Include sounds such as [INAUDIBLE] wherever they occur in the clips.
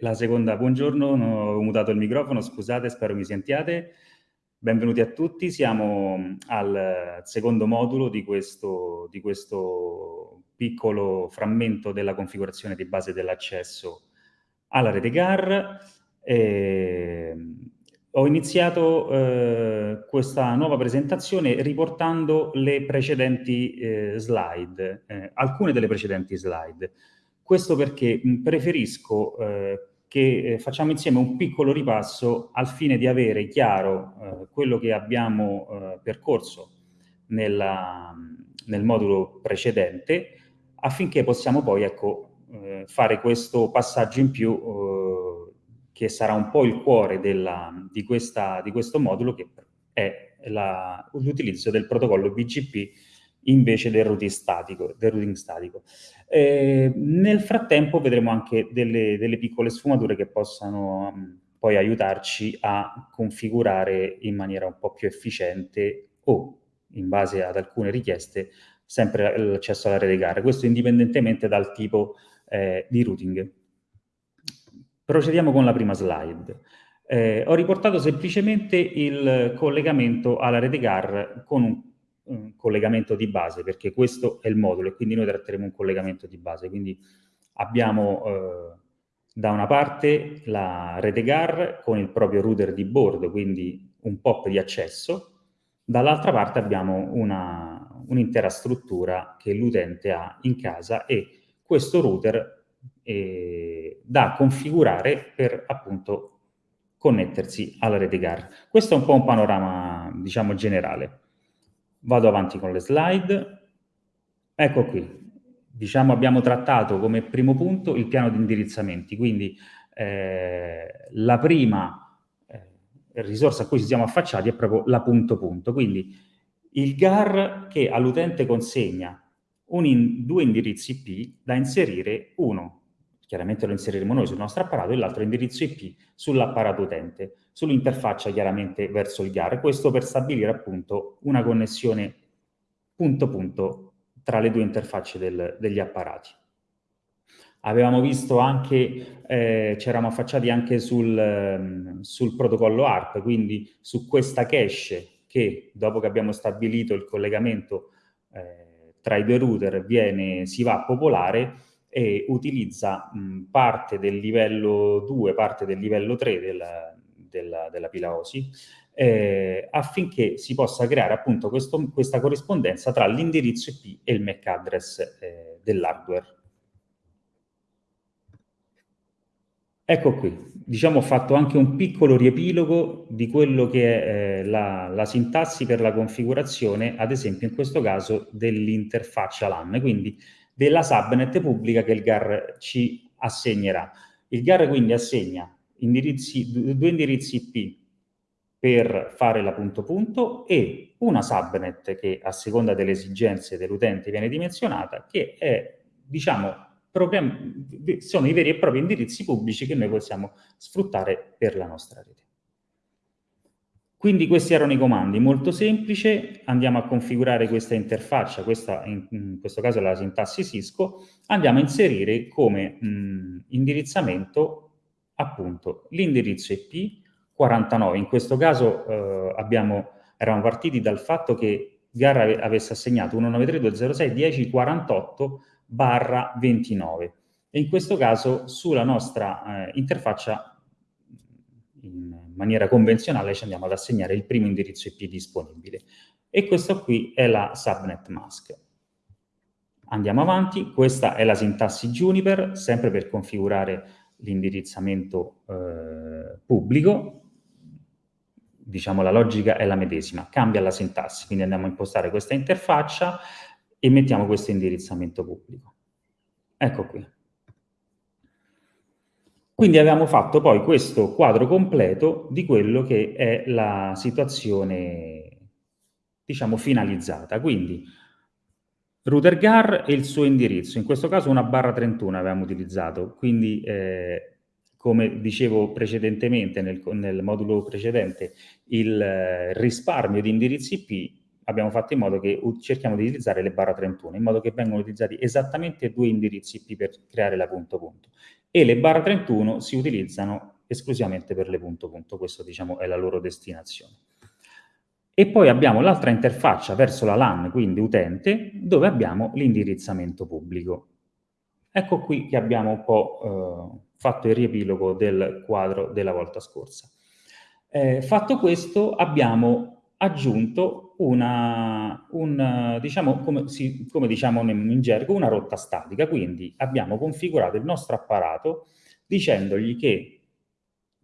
La seconda, buongiorno, ho mutato il microfono, scusate, spero mi sentiate. Benvenuti a tutti, siamo al secondo modulo di questo, di questo piccolo frammento della configurazione di base dell'accesso alla rete GAR. E ho iniziato eh, questa nuova presentazione riportando le precedenti eh, slide, eh, alcune delle precedenti slide. Questo perché preferisco eh, che eh, facciamo insieme un piccolo ripasso al fine di avere chiaro eh, quello che abbiamo eh, percorso nella, nel modulo precedente affinché possiamo poi ecco, eh, fare questo passaggio in più che sarà un po' il cuore della, di, questa, di questo modulo che è l'utilizzo del protocollo BGP invece del routing statico. Del routing statico. Eh, nel frattempo vedremo anche delle, delle piccole sfumature che possano um, poi aiutarci a configurare in maniera un po' più efficiente o, in base ad alcune richieste, sempre l'accesso alla rete gare. Questo indipendentemente dal tipo eh, di routing. Procediamo con la prima slide. Eh, ho riportato semplicemente il collegamento alla rete GAR con un un collegamento di base, perché questo è il modulo e quindi noi tratteremo un collegamento di base. Quindi abbiamo eh, da una parte la rete GAR con il proprio router di bordo, quindi un POP di accesso, dall'altra parte abbiamo un'intera un struttura che l'utente ha in casa e questo router è da configurare per appunto connettersi alla rete GAR. Questo è un po' un panorama, diciamo, generale. Vado avanti con le slide. Ecco qui. Diciamo abbiamo trattato come primo punto il piano di indirizzamenti, quindi eh, la prima eh, risorsa a cui ci siamo affacciati è proprio la punto punto. Quindi il GAR che all'utente consegna in, due indirizzi IP da inserire, uno chiaramente lo inseriremo noi sul nostro apparato, e l'altro indirizzo IP sull'apparato utente, sull'interfaccia chiaramente verso il GAR. Questo per stabilire appunto una connessione punto punto tra le due interfacce del, degli apparati. Avevamo visto anche, eh, ci eravamo affacciati anche sul, um, sul protocollo ARP, quindi su questa cache che dopo che abbiamo stabilito il collegamento eh, tra i due router viene, si va a popolare e utilizza mh, parte del livello 2, parte del livello 3 della, della, della pila OSI, eh, affinché si possa creare appunto questo, questa corrispondenza tra l'indirizzo IP e il MAC address eh, dell'hardware. Ecco qui, diciamo ho fatto anche un piccolo riepilogo di quello che è eh, la, la, sintassi per la configurazione, ad esempio in questo caso dell'interfaccia LAN, quindi della subnet pubblica che il GAR ci assegnerà. Il GAR quindi assegna indirizzi, due indirizzi IP per fare la punto punto e una subnet che a seconda delle esigenze dell'utente viene dimensionata, che è, diciamo, sono i veri e propri indirizzi pubblici che noi possiamo sfruttare per la nostra rete. Quindi questi erano i comandi, molto semplice, andiamo a configurare questa interfaccia, questa in, in questo caso è la sintassi Cisco, andiamo a inserire come mh, indirizzamento appunto l'indirizzo IP 49, in questo caso eh, abbiamo, eravamo partiti dal fatto che Garra avesse assegnato 193.206.10.48 barra 29 e in questo caso sulla nostra eh, interfaccia in maniera convenzionale ci andiamo ad assegnare il primo indirizzo IP disponibile. E questo qui è la subnet mask. Andiamo avanti, questa è la sintassi Juniper, sempre per configurare l'indirizzamento eh, pubblico. Diciamo la logica è la medesima, cambia la sintassi, quindi andiamo a impostare questa interfaccia e mettiamo questo indirizzamento pubblico. Ecco qui. Quindi abbiamo fatto poi questo quadro completo di quello che è la situazione, diciamo, finalizzata. Quindi router GAR e il suo indirizzo, in questo caso una barra 31 avevamo utilizzato, quindi eh, come dicevo precedentemente nel, nel modulo precedente, il eh, risparmio di indirizzi IP abbiamo fatto in modo che cerchiamo di utilizzare le barra 31, in modo che vengano utilizzati esattamente due indirizzi IP per creare la punto punto. E le barra 31 si utilizzano esclusivamente per le punto punto, questo diciamo è la loro destinazione. E poi abbiamo l'altra interfaccia verso la LAN, quindi utente, dove abbiamo l'indirizzamento pubblico. Ecco qui che abbiamo un po' eh, fatto il riepilogo del quadro della volta scorsa. Eh, fatto questo abbiamo aggiunto una, un, diciamo, come, si, come diciamo in gergo, una rotta statica, quindi abbiamo configurato il nostro apparato dicendogli che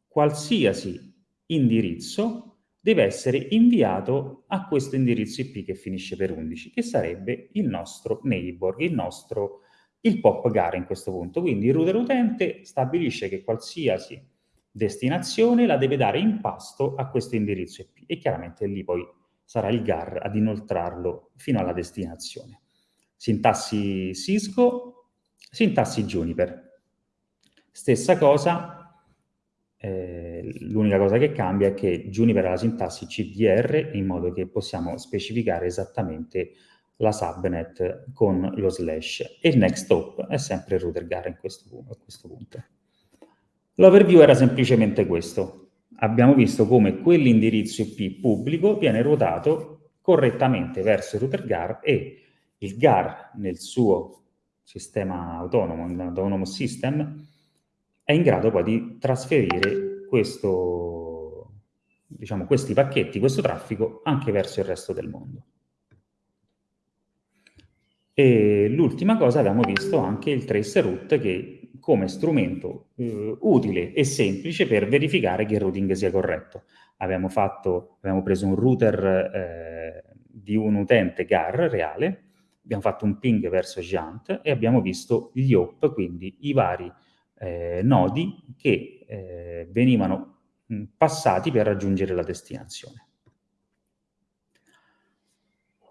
qualsiasi indirizzo deve essere inviato a questo indirizzo IP che finisce per 11, che sarebbe il nostro neighbor, il nostro il pop gara in questo punto. Quindi il router utente stabilisce che qualsiasi destinazione la deve dare in pasto a questo indirizzo IP e chiaramente lì poi sarà il GAR ad inoltrarlo fino alla destinazione. Sintassi Cisco, sintassi Juniper. Stessa cosa, eh, l'unica cosa che cambia è che Juniper ha la sintassi CDR in modo che possiamo specificare esattamente la subnet con lo slash e il next hop è sempre il router GAR in questo, a questo punto. L'overview era semplicemente questo. Abbiamo visto come quell'indirizzo IP pubblico viene ruotato correttamente verso router GAR e il GAR nel suo sistema autonomo, autonomous system, è in grado poi di trasferire questo, diciamo, questi pacchetti, questo traffico anche verso il resto del mondo. E l'ultima cosa abbiamo visto anche il traceroute che come strumento eh, utile e semplice per verificare che il routing sia corretto. Abbiamo, fatto, abbiamo preso un router eh, di un utente GAR reale, abbiamo fatto un ping verso Jant e abbiamo visto gli hop, quindi i vari eh, nodi che eh, venivano passati per raggiungere la destinazione.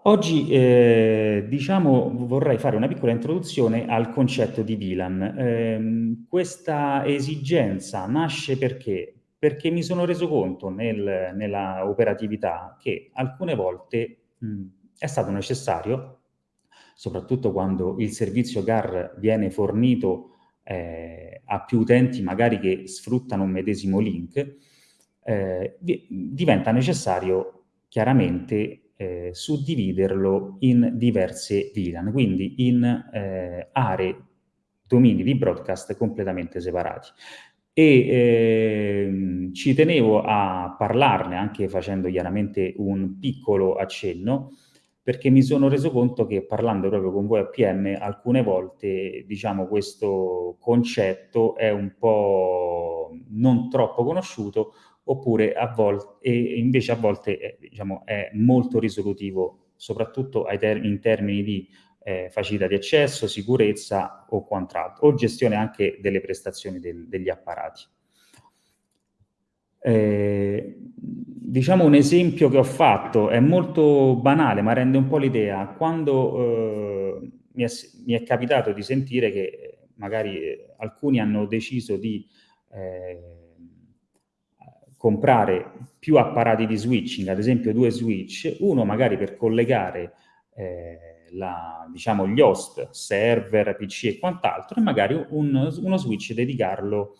Oggi, eh, diciamo, vorrei fare una piccola introduzione al concetto di VLAN. Eh, questa esigenza nasce perché? Perché mi sono reso conto nel, nella operatività che alcune volte mh, è stato necessario, soprattutto quando il servizio GAR viene fornito eh, a più utenti magari che sfruttano un medesimo link, eh, diventa necessario chiaramente eh, suddividerlo in diverse VLAN, quindi in eh, aree, domini di broadcast completamente separati. E eh, ci tenevo a parlarne anche facendo chiaramente un piccolo accenno, perché mi sono reso conto che parlando proprio con voi a PM alcune volte diciamo questo concetto è un po' non troppo conosciuto oppure a volte, invece a volte è, diciamo, è molto risolutivo, soprattutto ter in termini di eh, facilità di accesso, sicurezza o quant'altro, o gestione anche delle prestazioni del, degli apparati. Eh, diciamo un esempio che ho fatto, è molto banale ma rende un po' l'idea, quando eh, mi, è, mi, è, capitato di sentire che magari eh, alcuni hanno deciso di eh, comprare più apparati di switching, ad esempio due switch, uno magari per collegare eh, la, diciamo, gli host, server, PC e quant'altro, e magari un, uno switch dedicarlo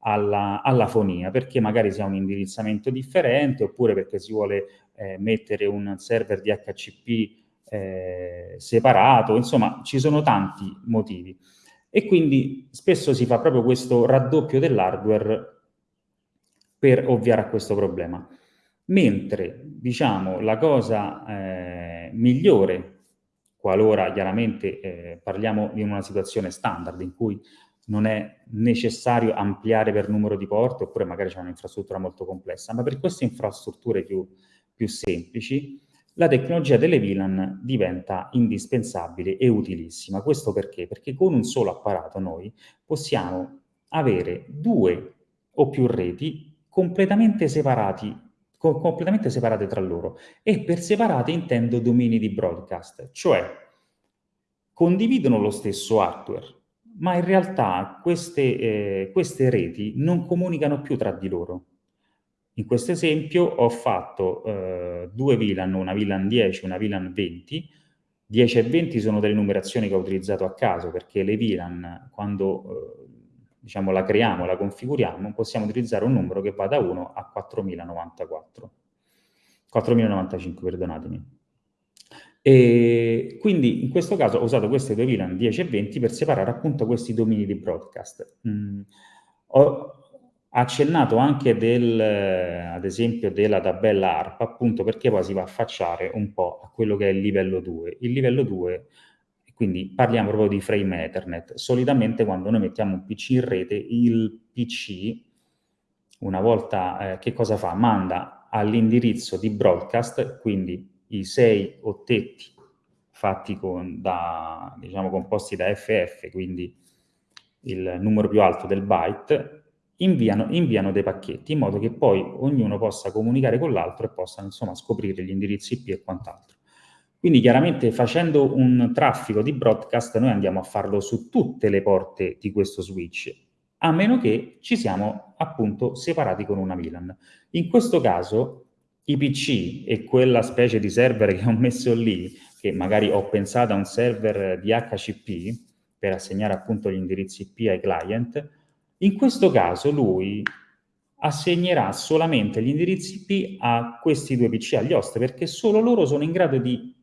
alla, alla, fonia, perché magari si ha un indirizzamento differente, oppure perché si vuole eh, mettere un server di HCP eh, separato, insomma ci sono tanti motivi. E quindi spesso si fa proprio questo raddoppio dell'hardware per ovviare a questo problema. Mentre, diciamo, la cosa eh, migliore, qualora chiaramente eh, parliamo di una situazione standard in cui non è necessario ampliare per numero di porte, oppure magari c'è un'infrastruttura molto complessa, ma per queste infrastrutture più, più semplici, la tecnologia delle VLAN diventa indispensabile e utilissima. Questo perché? Perché con un solo apparato noi possiamo avere due o più reti completamente separati, co completamente separate tra loro. E per separate intendo domini di broadcast, cioè condividono lo stesso hardware, ma in realtà queste, eh, queste reti non comunicano più tra di loro. In questo esempio ho fatto eh, due VLAN, una VLAN 10 e una VLAN 20. 10 e 20 sono delle numerazioni che ho utilizzato a caso perché le VLAN, quando eh, diciamo, la creiamo, la configuriamo, possiamo utilizzare un numero che va da 1 a 4094. 4095, perdonatemi. E quindi in questo caso ho usato queste due VLAN 10 e 20 per separare appunto questi domini di broadcast. Mm, ho accennato anche del, ad esempio della tabella ARP appunto perché poi si va a affacciare un po' a quello che è il livello 2. Il livello 2 quindi parliamo proprio di frame Ethernet. Solitamente quando noi mettiamo un PC in rete, il PC, una volta, eh, che cosa fa? Manda all'indirizzo di broadcast, quindi i sei ottetti fatti con, da, diciamo, composti da FF, quindi il numero più alto del byte, inviano, inviano, dei pacchetti in modo che poi ognuno possa comunicare con l'altro e possa insomma scoprire gli indirizzi IP e quant'altro. Quindi chiaramente facendo un traffico di broadcast noi andiamo a farlo su tutte le porte di questo switch, a meno che ci siamo appunto separati con una VLAN. In questo caso i PC e quella specie di server [LAUGHS] che ho messo lì, che magari ho pensato a un server di HCP per assegnare appunto gli indirizzi IP ai client, in questo caso lui assegnerà solamente gli indirizzi IP a questi due PC, agli host, perché solo loro sono in grado di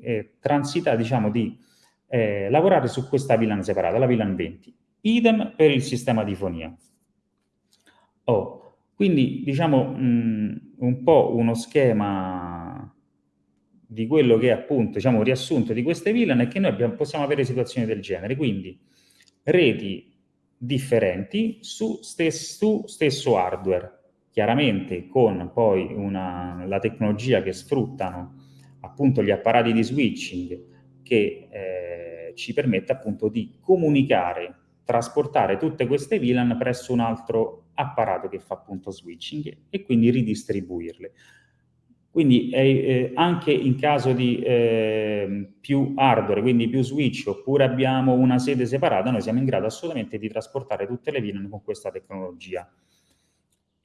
eh, transitare, diciamo, di eh, lavorare su questa VLAN separata, la VLAN 20. Idem per il sistema di fonia. Oh, quindi diciamo mh, un po' uno schema di quello che è appunto diciamo, un riassunto di queste VLAN è che noi abbiamo, possiamo avere situazioni del genere, quindi reti differenti su, stes su stesso hardware, chiaramente con poi una, la tecnologia che sfruttano appunto gli apparati di switching che eh, ci permette appunto di comunicare, trasportare tutte queste VLAN presso un altro apparato che fa appunto switching e quindi ridistribuirle. Quindi eh, anche in caso di eh, più hardware, quindi più switch, oppure abbiamo una sede separata, noi siamo in grado assolutamente di trasportare tutte le VLAN con questa tecnologia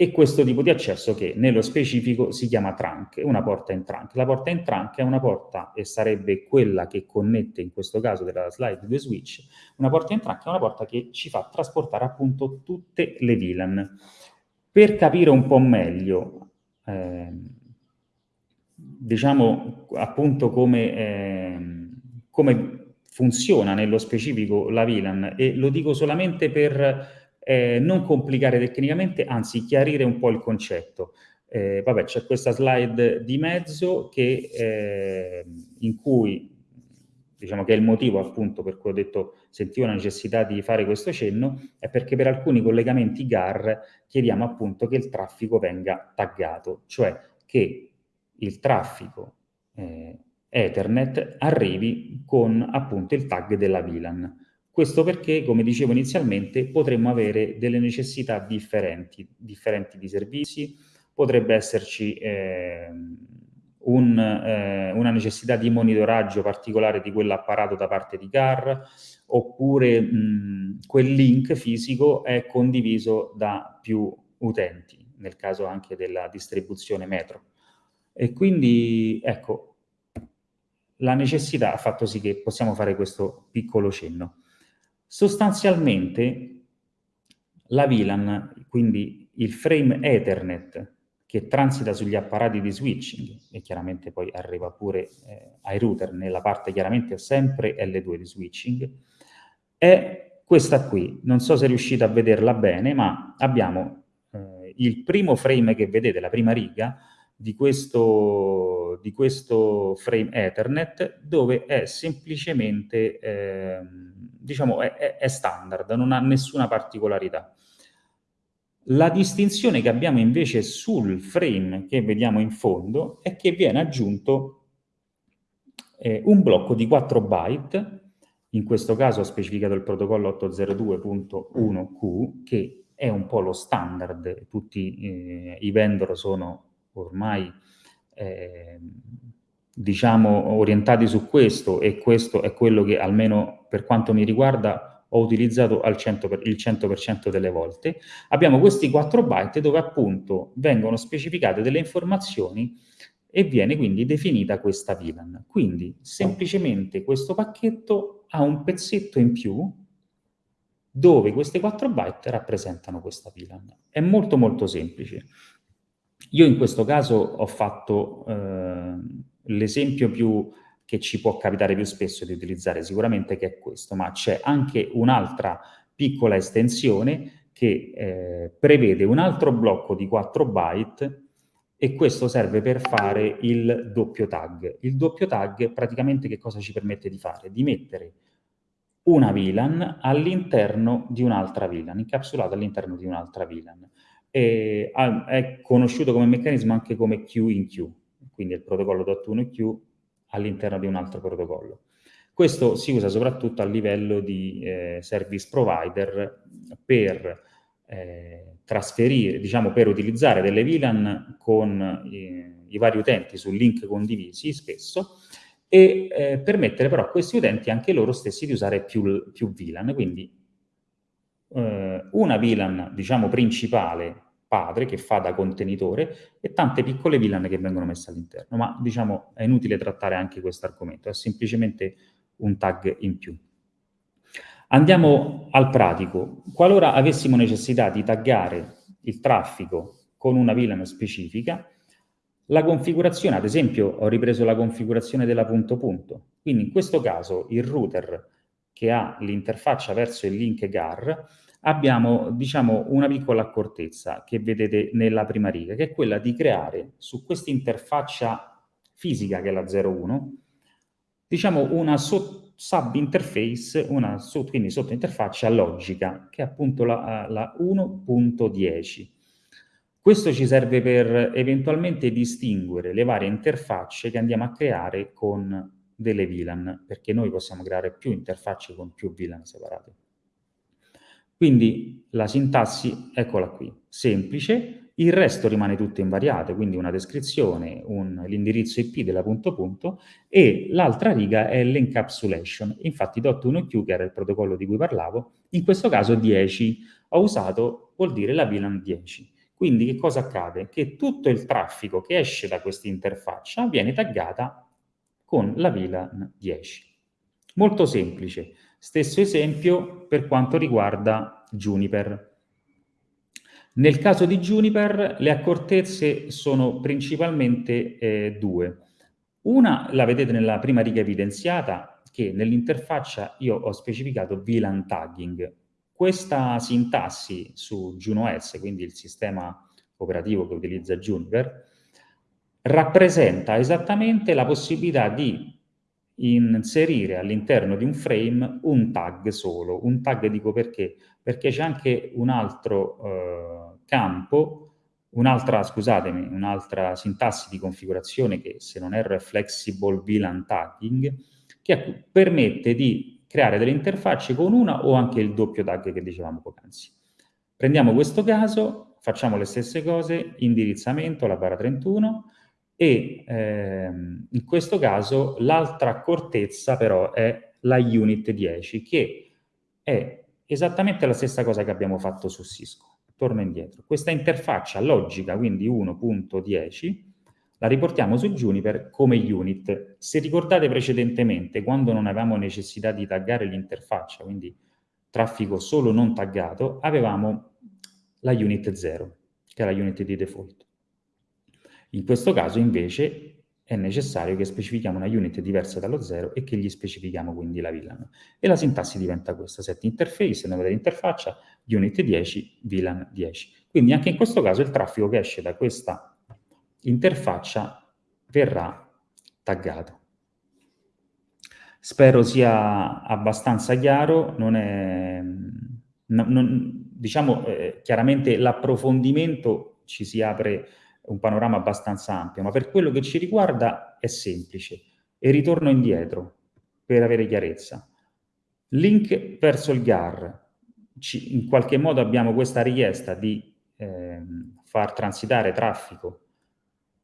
e questo tipo di accesso che nello specifico si chiama trunk, una porta in trunk. La porta in trunk è una porta, e sarebbe quella che connette in questo caso della slide due switch, una porta in trunk è una porta che ci fa trasportare appunto tutte le VLAN. Per capire un po' meglio, eh, diciamo appunto come, eh, come funziona nello specifico la VLAN, e lo dico solamente per eh, non complicare tecnicamente, anzi chiarire un po' il concetto. Eh, vabbè, c'è questa slide di mezzo che, eh, in cui, diciamo che è il motivo appunto per cui ho detto sentivo la necessità di fare questo cenno, è perché per alcuni collegamenti GAR chiediamo appunto che il traffico venga taggato, cioè che il traffico eh, Ethernet arrivi con appunto il tag della VLAN. Questo perché, come dicevo inizialmente, potremmo avere delle necessità differenti, differenti di servizi, potrebbe esserci eh, un, eh, una necessità di monitoraggio particolare di quell'apparato da parte di CAR, oppure mh, quel link fisico è condiviso da più utenti, nel caso anche della distribuzione metro. E quindi, ecco, la necessità ha fatto sì che possiamo fare questo piccolo cenno. Sostanzialmente la VLAN, quindi il frame Ethernet che transita sugli apparati di switching e chiaramente poi arriva pure eh, ai router nella parte chiaramente sempre L2 di switching, è questa qui. Non so se riuscite a vederla bene, ma abbiamo eh, il primo frame che vedete, la prima riga, di questo, di questo frame Ethernet, dove è semplicemente... Eh, diciamo, è, è standard, non ha nessuna particolarità. La distinzione che abbiamo invece sul frame che vediamo in fondo è che viene aggiunto eh, un blocco di 4 byte, in questo caso ho specificato il protocollo 802.1q, che è un po' lo standard, tutti eh, i vendor sono ormai eh, diciamo, orientati su questo e questo è quello che almeno per quanto mi riguarda ho utilizzato al 100 per, il 100% delle volte. Abbiamo questi 4 byte dove appunto vengono specificate delle informazioni e viene quindi definita questa VLAN. Quindi semplicemente questo pacchetto ha un pezzetto in più dove queste 4 byte rappresentano questa VLAN. È molto molto semplice. Io in questo caso ho fatto eh, l'esempio più che ci può capitare più spesso di utilizzare sicuramente che è questo, ma c'è anche un'altra piccola estensione che eh, prevede un altro blocco di 4 byte e questo serve per fare il doppio tag. Il doppio tag praticamente che cosa ci permette di fare? Di mettere una VLAN all'interno di un'altra VLAN, incapsulata all'interno di un'altra VLAN. E, ah, è conosciuto come meccanismo anche come Q in Q, quindi il protocollo .1Q all'interno di un altro protocollo. Questo si usa soprattutto a livello di eh, service provider per eh, trasferire, diciamo per utilizzare delle VLAN con i, i vari utenti su link condivisi spesso e eh, permettere però a questi utenti anche loro stessi di usare più, più VLAN, quindi eh, una VLAN, diciamo, principale, padre, che fa da contenitore, e tante piccole VLAN che vengono messe all'interno, ma diciamo è inutile trattare anche questo argomento, è semplicemente un tag in più. Andiamo al pratico. Qualora avessimo necessità di taggare il traffico con una VLAN specifica, la configurazione, ad esempio, ho ripreso la configurazione della punto punto, quindi in questo caso il router che ha l'interfaccia verso il link GAR, abbiamo, diciamo, una piccola accortezza che vedete nella prima riga, che è quella di creare su questa interfaccia fisica, che è la 01, diciamo una sub-interface, una quindi sottointerfaccia logica, che è appunto la, la 1.10 questo ci serve per eventualmente distinguere le varie interfacce che andiamo a creare con delle VLAN, perché noi possiamo creare più interfacce con più VLAN separate. Quindi la sintassi, eccola qui, semplice, il resto rimane tutto invariato, quindi una descrizione, l'indirizzo IP della punto punto, e l'altra riga è l'encapsulation. Infatti .1Q, che era il protocollo di cui parlavo, in questo caso 10, ho usato, vuol dire la VLAN 10. Quindi che cosa accade? Che tutto il traffico che esce da questa interfaccia viene taggata con la VLAN 10. Molto semplice. Stesso esempio per quanto riguarda Juniper. Nel caso di Juniper le accortezze sono principalmente eh, due. Una la vedete nella prima riga evidenziata, che nell'interfaccia io ho specificato VLAN tagging, questa sintassi su JunoS, quindi il sistema operativo che utilizza Juniper, rappresenta esattamente la possibilità di inserire all'interno di un frame un tag solo. Un tag dico perché? Perché c'è anche un altro eh, campo, un'altra, scusatemi, un'altra sintassi di configurazione che se non erro è Flexible VLAN Tagging, che permette di creare delle interfacce con una o anche il doppio tag che dicevamo poc'anzi. Prendiamo questo caso, facciamo le stesse cose, indirizzamento, la barra 31, e ehm, in questo caso l'altra accortezza però è la unit 10, che è esattamente la stessa cosa che abbiamo fatto su Cisco. Torno indietro. Questa interfaccia logica, quindi 1.10, la riportiamo su Juniper come unit. Se ricordate precedentemente, quando non avevamo necessità di taggare l'interfaccia, quindi traffico solo non taggato, avevamo la unit 0, che è la unit di default. In questo caso invece è necessario che specifichiamo una unit diversa dallo 0 e che gli specifichiamo quindi la VLAN. E la sintassi diventa questa, set interface, nome dell'interfaccia, unit 10, VLAN 10. Quindi anche in questo caso il traffico che esce da questa interfaccia verrà taggato. Spero sia abbastanza chiaro, non è, non, diciamo eh, chiaramente l'approfondimento ci si apre un panorama abbastanza ampio, ma per quello che ci riguarda è semplice. E ritorno indietro per avere chiarezza. Link verso il GAR, ci, in qualche modo abbiamo questa richiesta di eh, far transitare traffico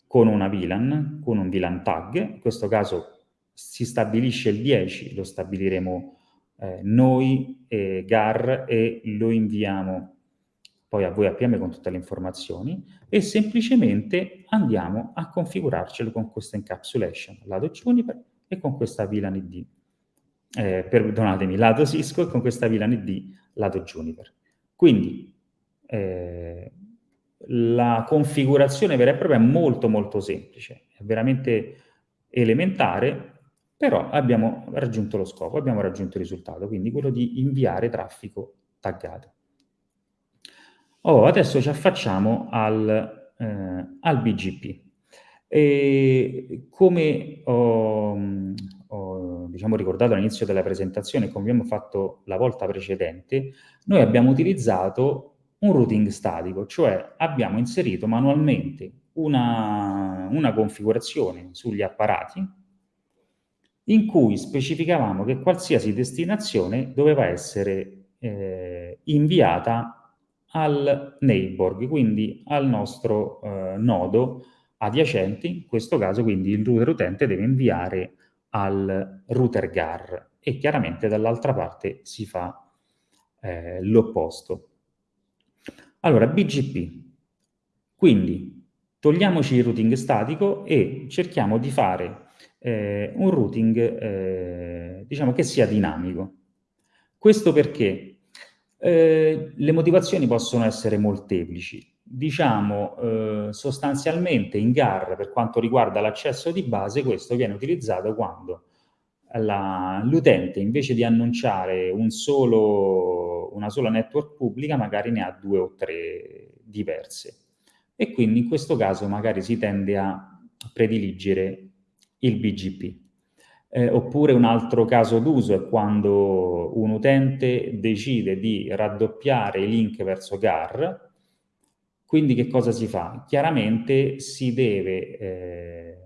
con una VLAN, con un VLAN tag, in questo caso si stabilisce il 10, lo stabiliremo eh, noi, eh, GAR, e lo inviamo poi a voi APM con tutte le informazioni, e semplicemente andiamo a configurarcelo con questa encapsulation, lato Juniper, e con questa VLAN ID. eh, perdonatemi, lato Cisco e con questa VLAN ID lato Juniper. Quindi eh, la configurazione vera e propria è molto molto semplice, è veramente elementare, però abbiamo raggiunto lo scopo, abbiamo raggiunto il risultato, quindi quello di inviare traffico taggato. Oh, adesso ci affacciamo al, eh, al BGP. E come ho, ho diciamo, ricordato all'inizio della presentazione, come abbiamo fatto la volta precedente, noi abbiamo utilizzato un routing statico, cioè abbiamo inserito manualmente una, una configurazione sugli apparati in cui specificavamo che qualsiasi destinazione doveva essere eh, inviata al neighbor, quindi al nostro eh, nodo adiacente, in questo caso quindi il router utente deve inviare al router GAR e chiaramente dall'altra parte si fa eh, l'opposto. Allora, BGP. Quindi togliamoci il routing statico e cerchiamo di fare eh, un routing eh, diciamo che sia dinamico. Questo perché eh, le motivazioni possono essere molteplici. Diciamo eh, sostanzialmente in GAR per quanto riguarda l'accesso di base questo viene utilizzato quando l'utente invece di annunciare un solo, una sola network pubblica magari ne ha due o tre diverse e quindi in questo caso magari si tende a prediligere il BGP. Eh, oppure un altro caso d'uso è quando un utente decide di raddoppiare i link verso GAR, quindi che cosa si fa? Chiaramente si deve eh,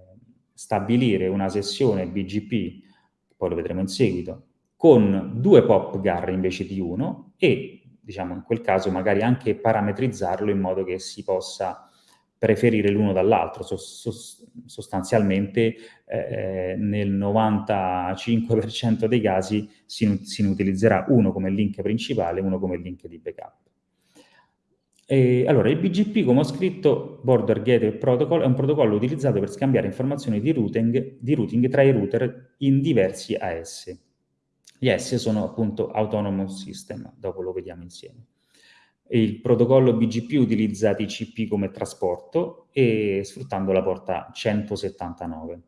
stabilire una sessione BGP poi lo vedremo in seguito, con due pop GAR invece di uno e, diciamo, in quel caso magari anche parametrizzarlo in modo che si possa preferire l'uno dall'altro. sostanzialmente eh, nel 95% dei casi si, si utilizzerà uno come link principale uno come link di backup. E, allora, il BGP, come ho scritto, Border Gateway Protocol, è un protocollo utilizzato per scambiare informazioni di routing, di routing tra i router in diversi AS. Gli AS sono appunto Autonomous System, dopo lo vediamo insieme. Il protocollo BGP utilizza TCP come trasporto e sfruttando la porta 179.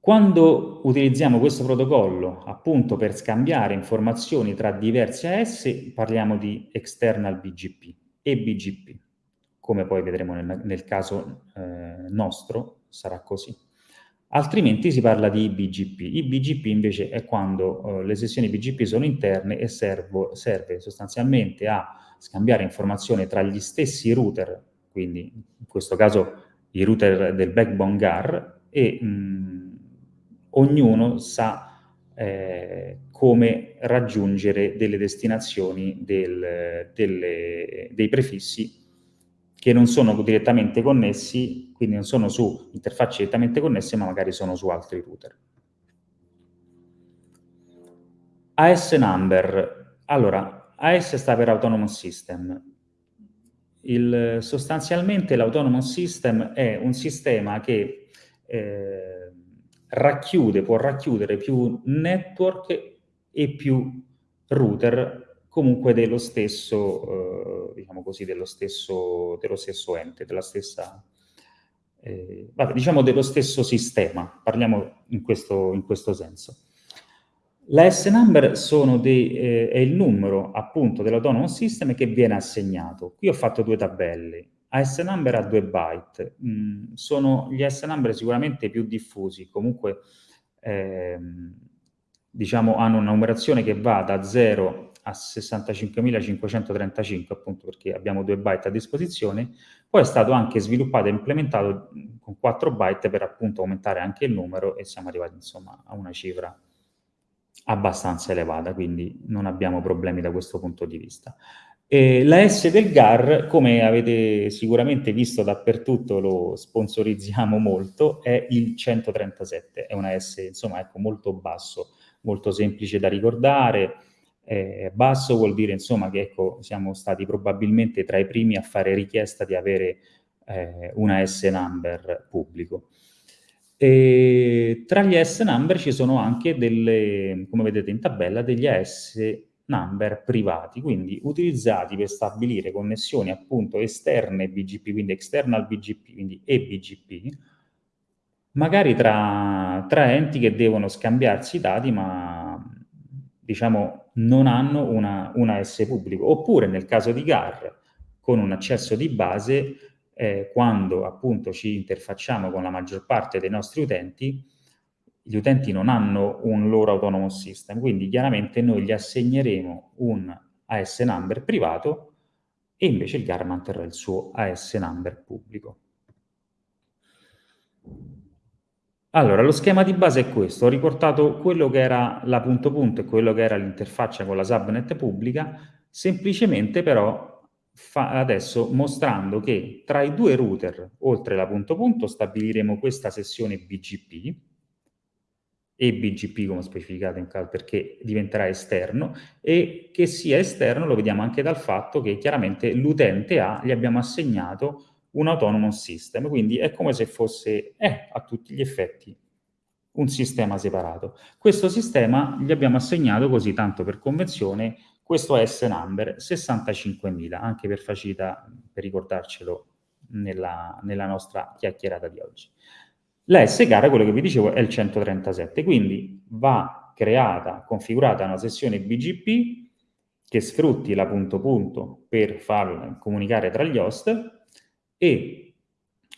Quando utilizziamo questo protocollo appunto per scambiare informazioni tra diversi AS, parliamo di external BGP e BGP, come poi vedremo nel, nel caso eh, nostro sarà così. Altrimenti si parla di BGP. I BGP invece è quando eh, le sessioni BGP sono interne e servo, serve sostanzialmente a scambiare informazioni tra gli stessi router, quindi in questo caso i router del backbone GAR, e mh, ognuno sa eh, come raggiungere delle destinazioni del, delle, dei prefissi che non sono direttamente connessi, quindi non sono su interfacce direttamente connesse, ma magari sono su altri router. AS number. Allora, AS sta per Autonomous System. Il, sostanzialmente l'Autonomous System è un sistema che eh, racchiude, può racchiudere più network e più router comunque dello stesso, eh, diciamo così, dello stesso, dello stesso ente, della stessa, eh, vabbè, diciamo dello stesso sistema, parliamo in questo, in questo senso. La S-number eh, è il numero appunto dell'autonomous system che viene assegnato. Qui ho fatto due tabelle, AS number a 2 byte. Mm, sono gli AS number sicuramente più diffusi, comunque ehm, diciamo hanno una numerazione che va da 0 a 65.535 appunto perché abbiamo 2 byte a disposizione, poi è stato anche sviluppato e implementato con 4 byte per appunto aumentare anche il numero e siamo arrivati insomma a una cifra abbastanza elevata, quindi non abbiamo problemi da questo punto di vista. E la S del GAR, come avete sicuramente visto dappertutto, lo sponsorizziamo molto, è il 137, è una S insomma ecco, molto basso, molto semplice da ricordare, eh, basso vuol dire insomma che ecco, siamo stati probabilmente tra i primi a fare richiesta di avere eh, una S-number pubblico. E tra gli AS number ci sono anche delle, come vedete in tabella, degli AS number privati, quindi utilizzati per stabilire connessioni appunto esterne BGP, quindi external BGP, quindi eBGP, magari tra, tra enti che devono scambiarsi i dati, ma diciamo non hanno una, una S pubblico. Oppure nel caso di GAR, con un accesso di base, eh, quando appunto ci interfacciamo con la maggior parte dei nostri utenti, gli utenti non hanno un loro autonomous system, quindi chiaramente noi gli assegneremo un AS number privato e invece il GAR manterrà il suo AS number pubblico. Allora, lo schema di base è questo. Ho riportato quello che era la punto punto e quello che era l'interfaccia con la subnet pubblica, semplicemente però adesso mostrando che tra i due router, oltre la punto punto, stabiliremo questa sessione BGP, e BGP come specificato in caso perché diventerà esterno e che sia esterno lo vediamo anche dal fatto che chiaramente l'utente A gli abbiamo assegnato un autonomous system, quindi è come se fosse, è a tutti gli effetti, un sistema separato. Questo sistema gli abbiamo assegnato così, tanto per convenzione, questo S number 65.000, anche per facilità, per ricordarcelo nella, nella nostra chiacchierata di oggi. La S gara, quello che vi dicevo, è il 137, quindi va creata, configurata una sessione BGP che sfrutti la punto punto per far comunicare tra gli host e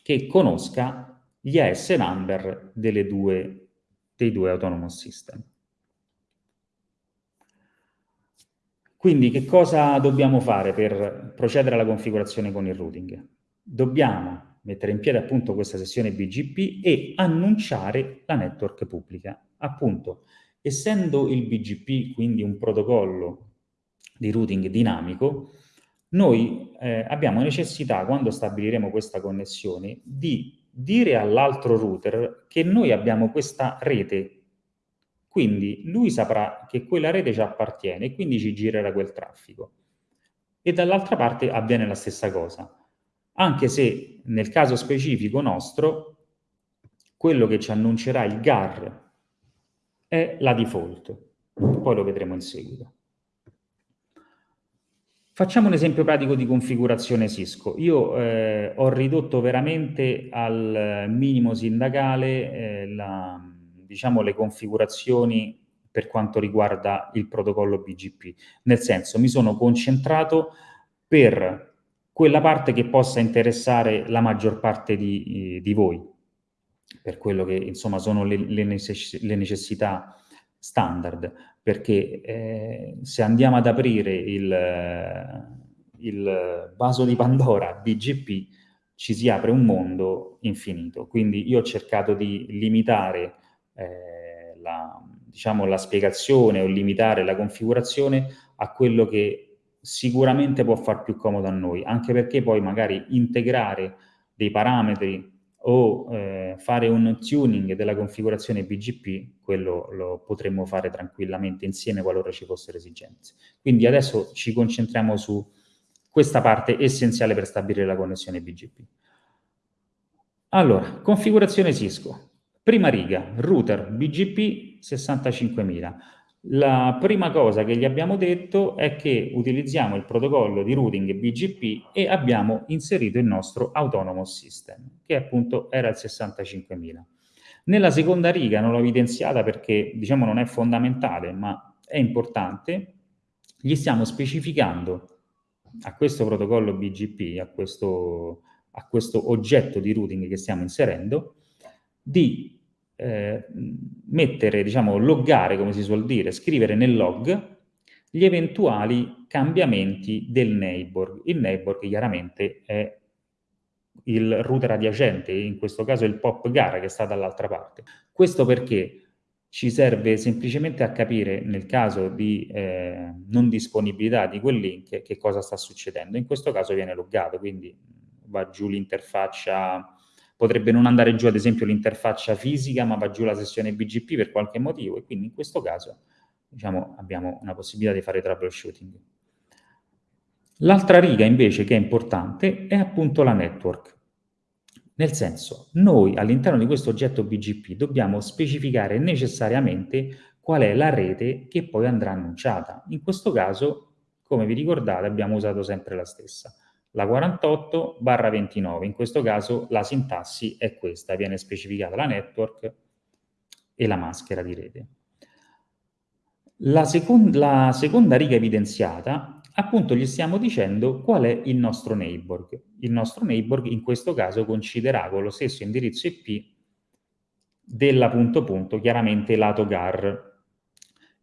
che conosca gli AS number due, dei due autonomous system. Quindi che cosa dobbiamo fare per procedere alla configurazione con il routing? Dobbiamo mettere in piedi appunto questa sessione BGP e annunciare la network pubblica. Appunto, essendo il BGP quindi un protocollo di routing dinamico, noi eh, abbiamo necessità, quando stabiliremo questa connessione, di dire all'altro router che noi abbiamo questa rete, quindi lui saprà che quella rete ci appartiene e quindi ci girerà quel traffico. E dall'altra parte avviene la stessa cosa, anche se nel caso specifico nostro, quello che ci annuncerà il GAR è la default, poi lo vedremo in seguito. Facciamo un esempio pratico di configurazione Cisco. Io eh, ho ridotto veramente al minimo sindacale eh, la, diciamo, le configurazioni per quanto riguarda il protocollo BGP. Nel senso, mi sono concentrato per quella parte che possa interessare la maggior parte di, di voi, per quello che insomma sono le, le necessità standard perché eh, se andiamo ad aprire il, il vaso di Pandora BGP ci si apre un mondo infinito. Quindi io ho cercato di limitare eh, la, diciamo, la spiegazione o limitare la configurazione a quello che sicuramente può far più comodo a noi, anche perché poi magari integrare dei parametri o eh, fare un tuning della configurazione BGP, quello lo potremmo fare tranquillamente insieme qualora ci fossero esigenze. Quindi adesso ci concentriamo su questa parte essenziale per stabilire la connessione BGP. Allora, configurazione Cisco. Prima riga, router BGP 65000. La prima cosa che gli abbiamo detto è che utilizziamo il protocollo di routing BGP e abbiamo inserito il nostro autonomous system, che appunto era il 65000. Nella seconda riga non l'ho evidenziata perché diciamo non è fondamentale, ma è importante, gli stiamo specificando a questo protocollo BGP, a questo, a questo oggetto di routing che stiamo inserendo, di eh, mettere, diciamo, loggare, come si suol dire, scrivere nel log gli eventuali cambiamenti del neighbor. Il neighbor chiaramente è il router adiacente, in questo caso il pop gara che sta dall'altra parte. Questo perché ci serve semplicemente a capire nel caso di eh, non disponibilità di quel link che cosa sta succedendo. In questo caso viene loggato, quindi va giù l'interfaccia potrebbe non andare giù ad esempio l'interfaccia fisica, ma va giù la sessione BGP per qualche motivo e quindi in questo caso diciamo, abbiamo una possibilità di fare troubleshooting. L'altra riga invece che è importante è appunto la network. Nel senso, noi all'interno di questo oggetto BGP dobbiamo specificare necessariamente qual è la rete che poi andrà annunciata. In questo caso, come vi ricordate, abbiamo usato sempre la stessa, la 48 barra 29. In questo caso la sintassi è questa, viene specificata la network e la maschera di rete. La, second la seconda riga evidenziata, appunto gli stiamo dicendo qual è il nostro neighbor. Il nostro neighbor in questo caso coinciderà con lo stesso indirizzo IP della punto punto, chiaramente lato gar.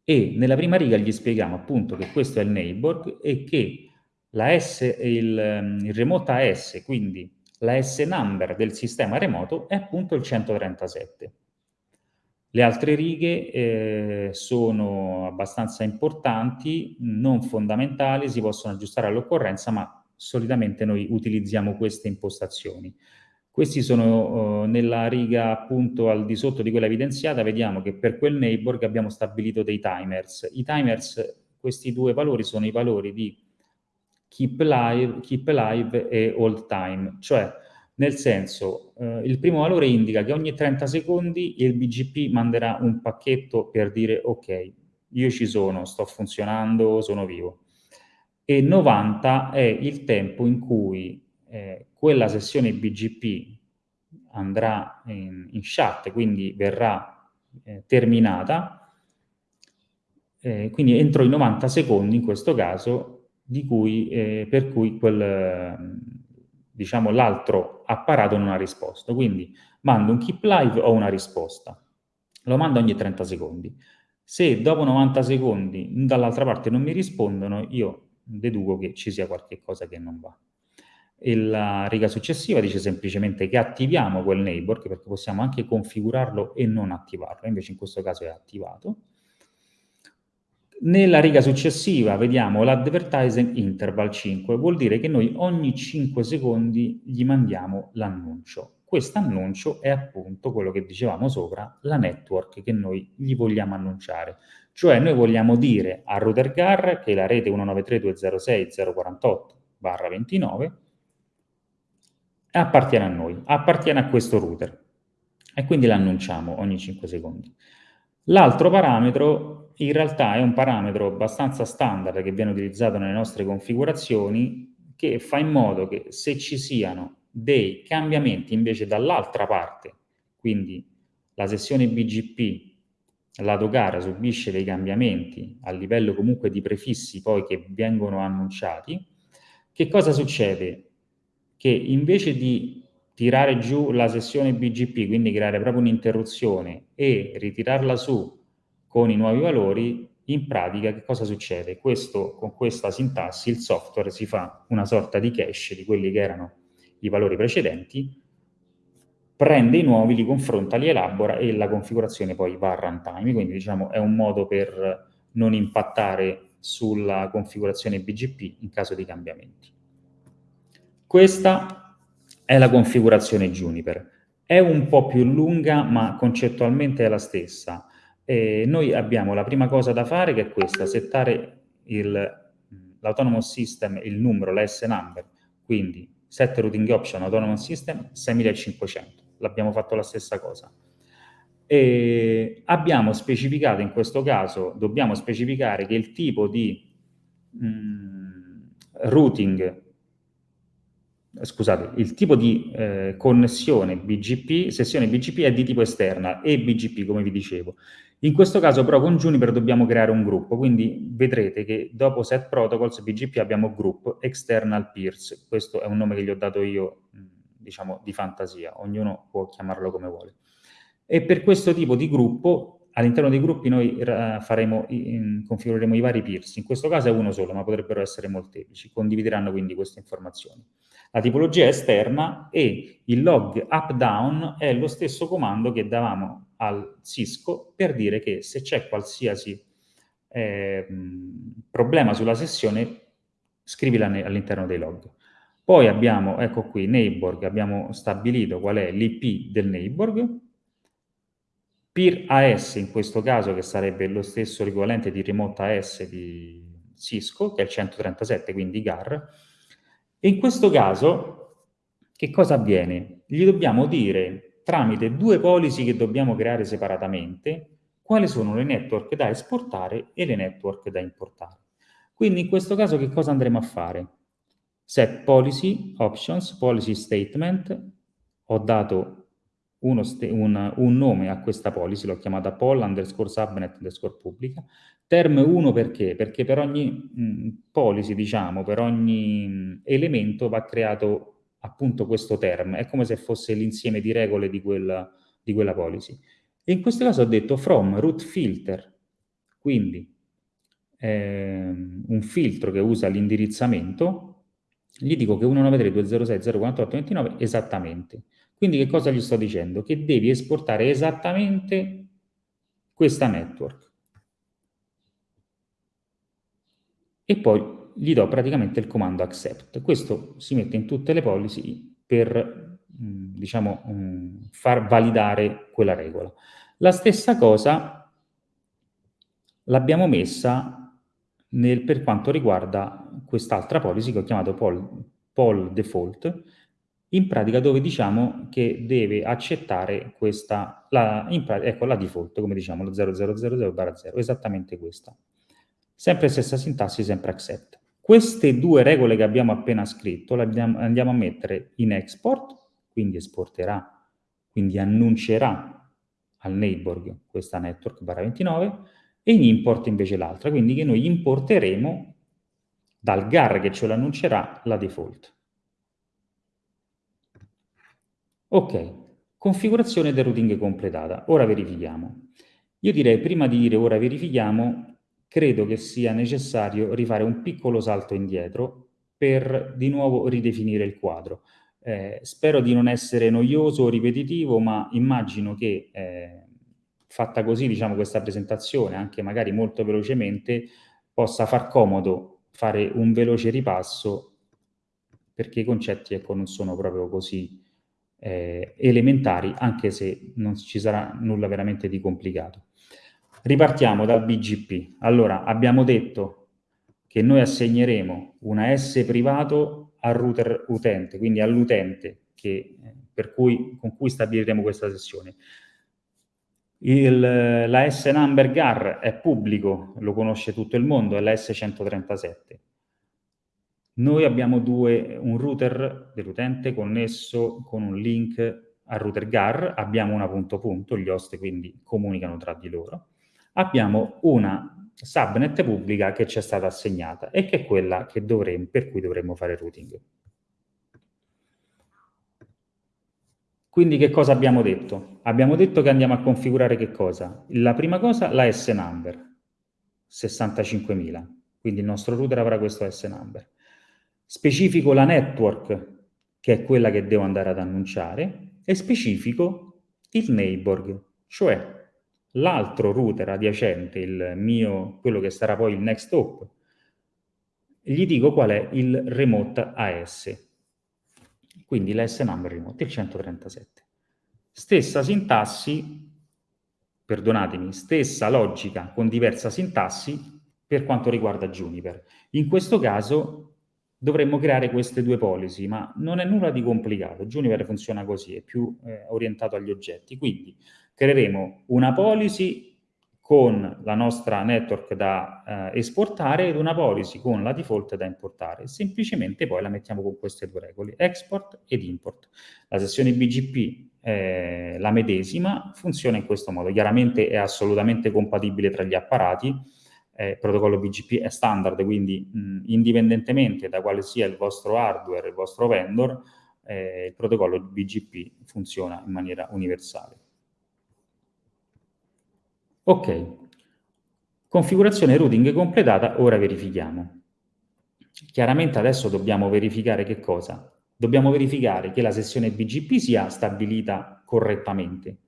E nella prima riga gli spieghiamo appunto che questo è il neighbor e che la S, il, il remote AS, quindi la S number del sistema remoto, è appunto il 137. Le altre righe eh, sono abbastanza importanti, non fondamentali, si possono aggiustare all'occorrenza, ma solitamente noi utilizziamo queste impostazioni. Questi sono uh, nella riga appunto al di sotto di quella evidenziata, vediamo che per quel neighbor abbiamo stabilito dei timers. I timers, questi due valori sono i valori di keep live, keep live e hold time, cioè nel senso, eh, il primo valore indica che ogni 30 secondi il BGP manderà un pacchetto per dire ok, io ci sono, sto funzionando, sono vivo. E 90 è il tempo in cui eh, quella sessione BGP andrà in, in chat, quindi verrà eh, terminata, eh, quindi entro i 90 secondi in questo caso, cui, eh, per cui quel diciamo, l'altro apparato non ha risposto. Quindi mando un keep live o una risposta. Lo mando ogni 30 secondi. Se dopo 90 secondi dall'altra parte non mi rispondono, io deduco che ci sia qualche cosa che non va. E la riga successiva dice semplicemente che attiviamo quel neighbor, perché possiamo anche configurarlo e non attivarlo, invece in questo caso è attivato. Nella riga successiva vediamo l'advertising interval 5, vuol dire che noi ogni 5 secondi gli mandiamo l'annuncio. Questo annuncio è appunto quello che dicevamo sopra, la network che noi gli vogliamo annunciare. Cioè noi vogliamo dire a router GAR che la rete 193.206.048/29 appartiene a noi, appartiene a questo router e quindi l'annunciamo ogni 5 secondi. L'altro parametro in realtà è un parametro abbastanza standard che viene utilizzato nelle nostre configurazioni che fa in modo che se ci siano dei cambiamenti invece dall'altra parte, quindi la sessione BGP lato gara subisce dei cambiamenti a livello comunque di prefissi poi che vengono annunciati, che cosa succede? Che invece di tirare giù la sessione BGP, quindi creare proprio un'interruzione e ritirarla su con i nuovi valori, in pratica che cosa succede? Questo, con questa sintassi il software si fa una sorta di cache di quelli che erano i valori precedenti, prende i nuovi, li confronta, li elabora e la configurazione poi va a runtime, quindi diciamo è un modo per non impattare sulla configurazione BGP in caso di cambiamenti. Questa è la configurazione Juniper. È un po' più lunga, ma concettualmente è la stessa. E noi abbiamo la prima cosa da fare che è questa, settare l'autonomous system, il numero, la S-number, quindi set routing option autonomous system 6500. L'abbiamo fatto la stessa cosa. E abbiamo specificato in questo caso, dobbiamo specificare che il tipo di mh, routing scusate, il tipo di eh, connessione BGP, sessione BGP è di tipo esterna e BGP, come vi dicevo. In questo caso però con Juniper dobbiamo creare un gruppo, quindi vedrete che dopo set protocols BGP abbiamo group external peers, questo è un nome che gli ho dato io, diciamo, di fantasia, ognuno può chiamarlo come vuole. E per questo tipo di gruppo, all'interno dei gruppi noi faremo, configureremo i vari peers, in questo caso è uno solo, ma potrebbero essere molteplici, condivideranno quindi queste informazioni la tipologia esterna e il log up-down è lo stesso comando che davamo al Cisco per dire che se c'è qualsiasi eh, problema sulla sessione, scrivila all'interno dei log. Poi abbiamo, ecco qui, neighbor, abbiamo stabilito qual è l'IP del neighbor, peer AS in questo caso, che sarebbe lo stesso equivalente di remote AS di Cisco, che è il 137, quindi GAR, e in questo caso, che cosa avviene? Gli dobbiamo dire, tramite due policy che dobbiamo creare separatamente, quali sono le network da esportare e le network da importare. Quindi in questo caso che cosa andremo a fare? Set policy, options, policy statement, ho dato un, un, nome a questa policy, l'ho chiamata poll underscore subnet underscore pubblica. Term 1 perché? Perché per ogni mh, policy, diciamo, per ogni mh, elemento va creato appunto questo term, è come se fosse l'insieme di regole di quella, di quella policy. E in questo caso ho detto from root filter, quindi ehm, un filtro che usa l'indirizzamento, gli dico che 193.206.048.29 esattamente. Quindi che cosa gli sto dicendo? Che devi esportare esattamente questa network. E poi gli do praticamente il comando accept. Questo si mette in tutte le policy per, mm, diciamo, mm, far validare quella regola. La stessa cosa l'abbiamo messa nel, per quanto riguarda quest'altra policy che ho chiamato poll, poll default, in pratica dove diciamo che deve accettare questa, la, pratica, ecco la default, come diciamo, lo 0000-0, esattamente questa. Sempre stessa sintassi, sempre accept. Queste due regole che abbiamo appena scritto le andiamo a mettere in export, quindi esporterà, quindi annuncerà al neighbor questa network barra 29, e in import invece l'altra, quindi che noi importeremo dal gar che ce l'annuncerà la default. Ok, configurazione del routing completata. Ora verifichiamo. Io direi, prima di dire ora verifichiamo, credo che sia necessario rifare un piccolo salto indietro per di nuovo ridefinire il quadro. Eh, spero di non essere noioso o ripetitivo, ma immagino che eh, fatta così, diciamo, questa presentazione, anche magari molto velocemente, possa far comodo fare un veloce ripasso perché i concetti ecco, non sono proprio così eh, elementari, anche se non ci sarà nulla veramente di complicato. Ripartiamo dal BGP. Allora, abbiamo detto che noi assegneremo una S privato al router utente, quindi all'utente con cui stabiliremo questa sessione. Il, la S number GAR è pubblico, lo conosce tutto il mondo, è la S137. Noi abbiamo due, un router dell'utente connesso con un link al router GAR, abbiamo una punto punto, gli host quindi comunicano tra di loro, abbiamo una subnet pubblica che ci è stata assegnata e che è quella che dovremo, per cui dovremmo fare routing. Quindi che cosa abbiamo detto? Abbiamo detto che andiamo a configurare che cosa? La prima cosa, la S-number, 65.000. Quindi il nostro router avrà questo S-number. Specifico la network, che è quella che devo andare ad annunciare, e specifico il neighbor, cioè l'altro router adiacente, il mio, quello che sarà poi il next hop, gli dico qual è il remote AS, quindi l'S number remote, il 137. Stessa sintassi, perdonatemi, stessa logica con diversa sintassi per quanto riguarda Juniper. In questo caso dovremmo creare queste due policy, ma non è nulla di complicato. Juniper funziona così, è più eh, orientato agli oggetti. Quindi creeremo una policy con la nostra network da eh, esportare ed una policy con la default da importare. Semplicemente poi la mettiamo con queste due regole, export ed import. La sessione BGP è la medesima, funziona in questo modo. Chiaramente è assolutamente compatibile tra gli apparati, eh, il protocollo BGP è standard, quindi mh, indipendentemente da quale sia il vostro hardware, il vostro vendor, eh, il protocollo BGP funziona in maniera universale. Ok, configurazione routing completata, ora verifichiamo. Chiaramente adesso dobbiamo verificare che cosa? Dobbiamo verificare che la sessione BGP sia stabilita correttamente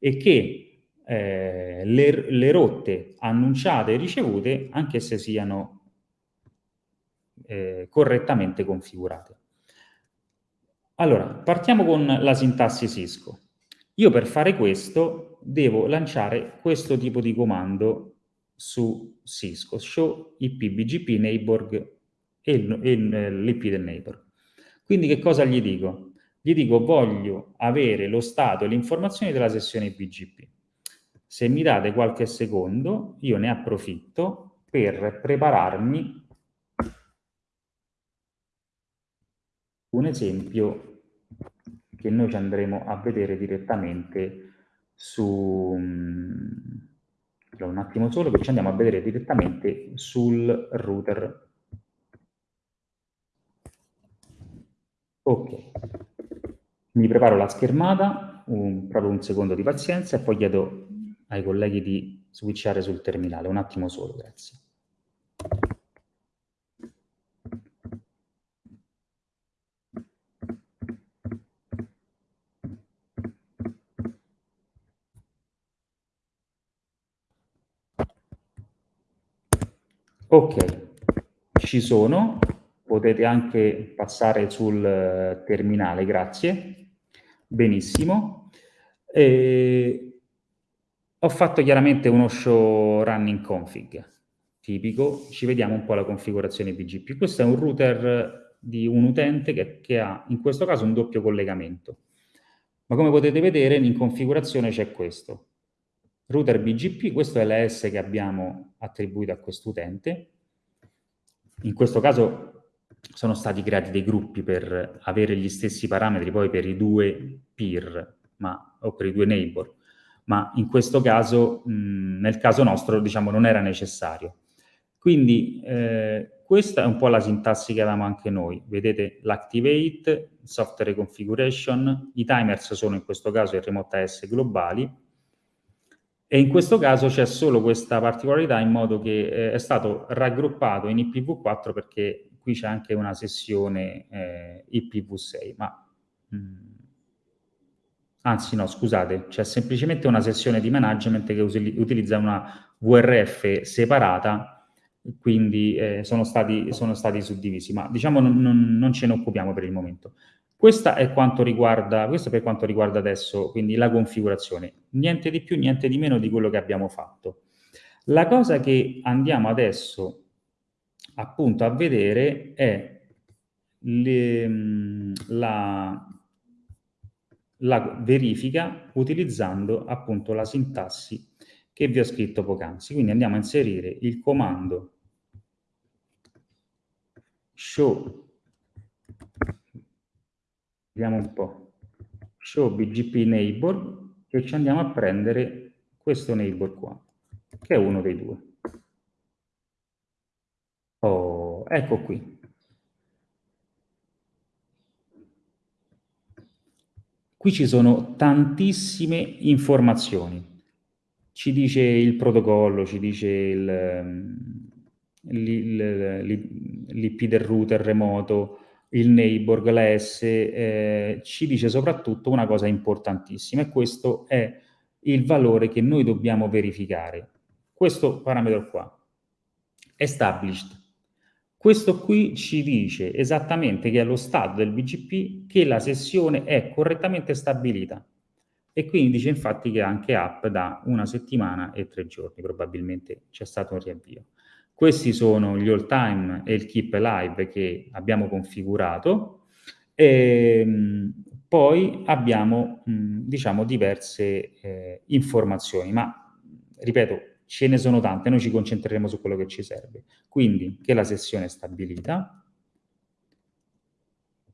e che eh, le, le, rotte annunciate e ricevute anche se siano eh, correttamente configurate. Allora, partiamo con la sintassi Cisco. Io per fare questo devo lanciare questo tipo di comando su Cisco, show IP BGP neighbor e l'IP del neighbor. Quindi che cosa gli dico? gli dico voglio avere lo stato e le informazioni della sessione BGP. Se mi date qualche secondo, io ne approfitto per prepararmi un esempio che noi ci andremo a vedere direttamente su... un attimo solo che ci andiamo a vedere direttamente sul router. Ok, mi preparo la schermata, un, proprio un secondo di pazienza e poi chiedo ai colleghi di switchare sul terminale. Un attimo solo, grazie. Ok, ci sono, potete anche passare sul eh, terminale, grazie. Benissimo. E ho fatto chiaramente uno show running config, tipico. Ci vediamo un po' la configurazione BGP. Questo è un router di un utente che, che ha, in questo caso, un doppio collegamento. Ma come potete vedere, in configurazione c'è questo router BGP, questo è l'AS che abbiamo attribuito a quest'utente. In questo caso sono stati creati dei gruppi per avere gli stessi parametri poi per i due peer ma, o per i due neighbor, ma in questo caso, mh, nel caso nostro, diciamo, non era necessario. Quindi eh, questa è un po' la sintassi che avevamo anche noi. Vedete l'activate, software configuration, i timers sono in questo caso il remote AS globali, e in questo caso c'è solo questa particolarità in modo che eh, è stato raggruppato in IPv4 perché qui c'è anche una sessione eh, IPv6, ma mh, mm, anzi no, scusate, c'è semplicemente una sessione di management che utilizza una VRF separata, quindi eh, sono, stati, sono, stati, suddivisi, ma diciamo non, non, non ce ne occupiamo per il momento. Questa è quanto riguarda, questo per quanto riguarda adesso, quindi la configurazione. Niente di più, niente di meno di quello che abbiamo fatto. La cosa che andiamo adesso appunto a vedere è le, la, la verifica utilizzando appunto la sintassi che vi ho scritto poc'anzi. Quindi andiamo a inserire il comando show Vediamo un po'. Show BGP neighbor e ci andiamo a prendere questo neighbor qua, che è uno dei due. Oh, ecco qui. Qui ci sono tantissime informazioni. Ci dice il protocollo, ci dice l'IP del router remoto, il neighbor, la S, eh, ci dice soprattutto una cosa importantissima e questo è il valore che noi dobbiamo verificare. Questo parametro qua, established. Questo qui ci dice esattamente che è lo stato del BGP che la sessione è correttamente stabilita. E quindi dice infatti che anche app da una settimana e tre giorni, probabilmente c'è stato un riavvio. Questi sono gli all time e il keep alive che abbiamo configurato. E, ehm, poi abbiamo, diciamo, diverse eh, informazioni, ma ripeto, ce ne sono tante, noi ci concentreremo su quello che ci serve. Quindi che la sessione è stabilita,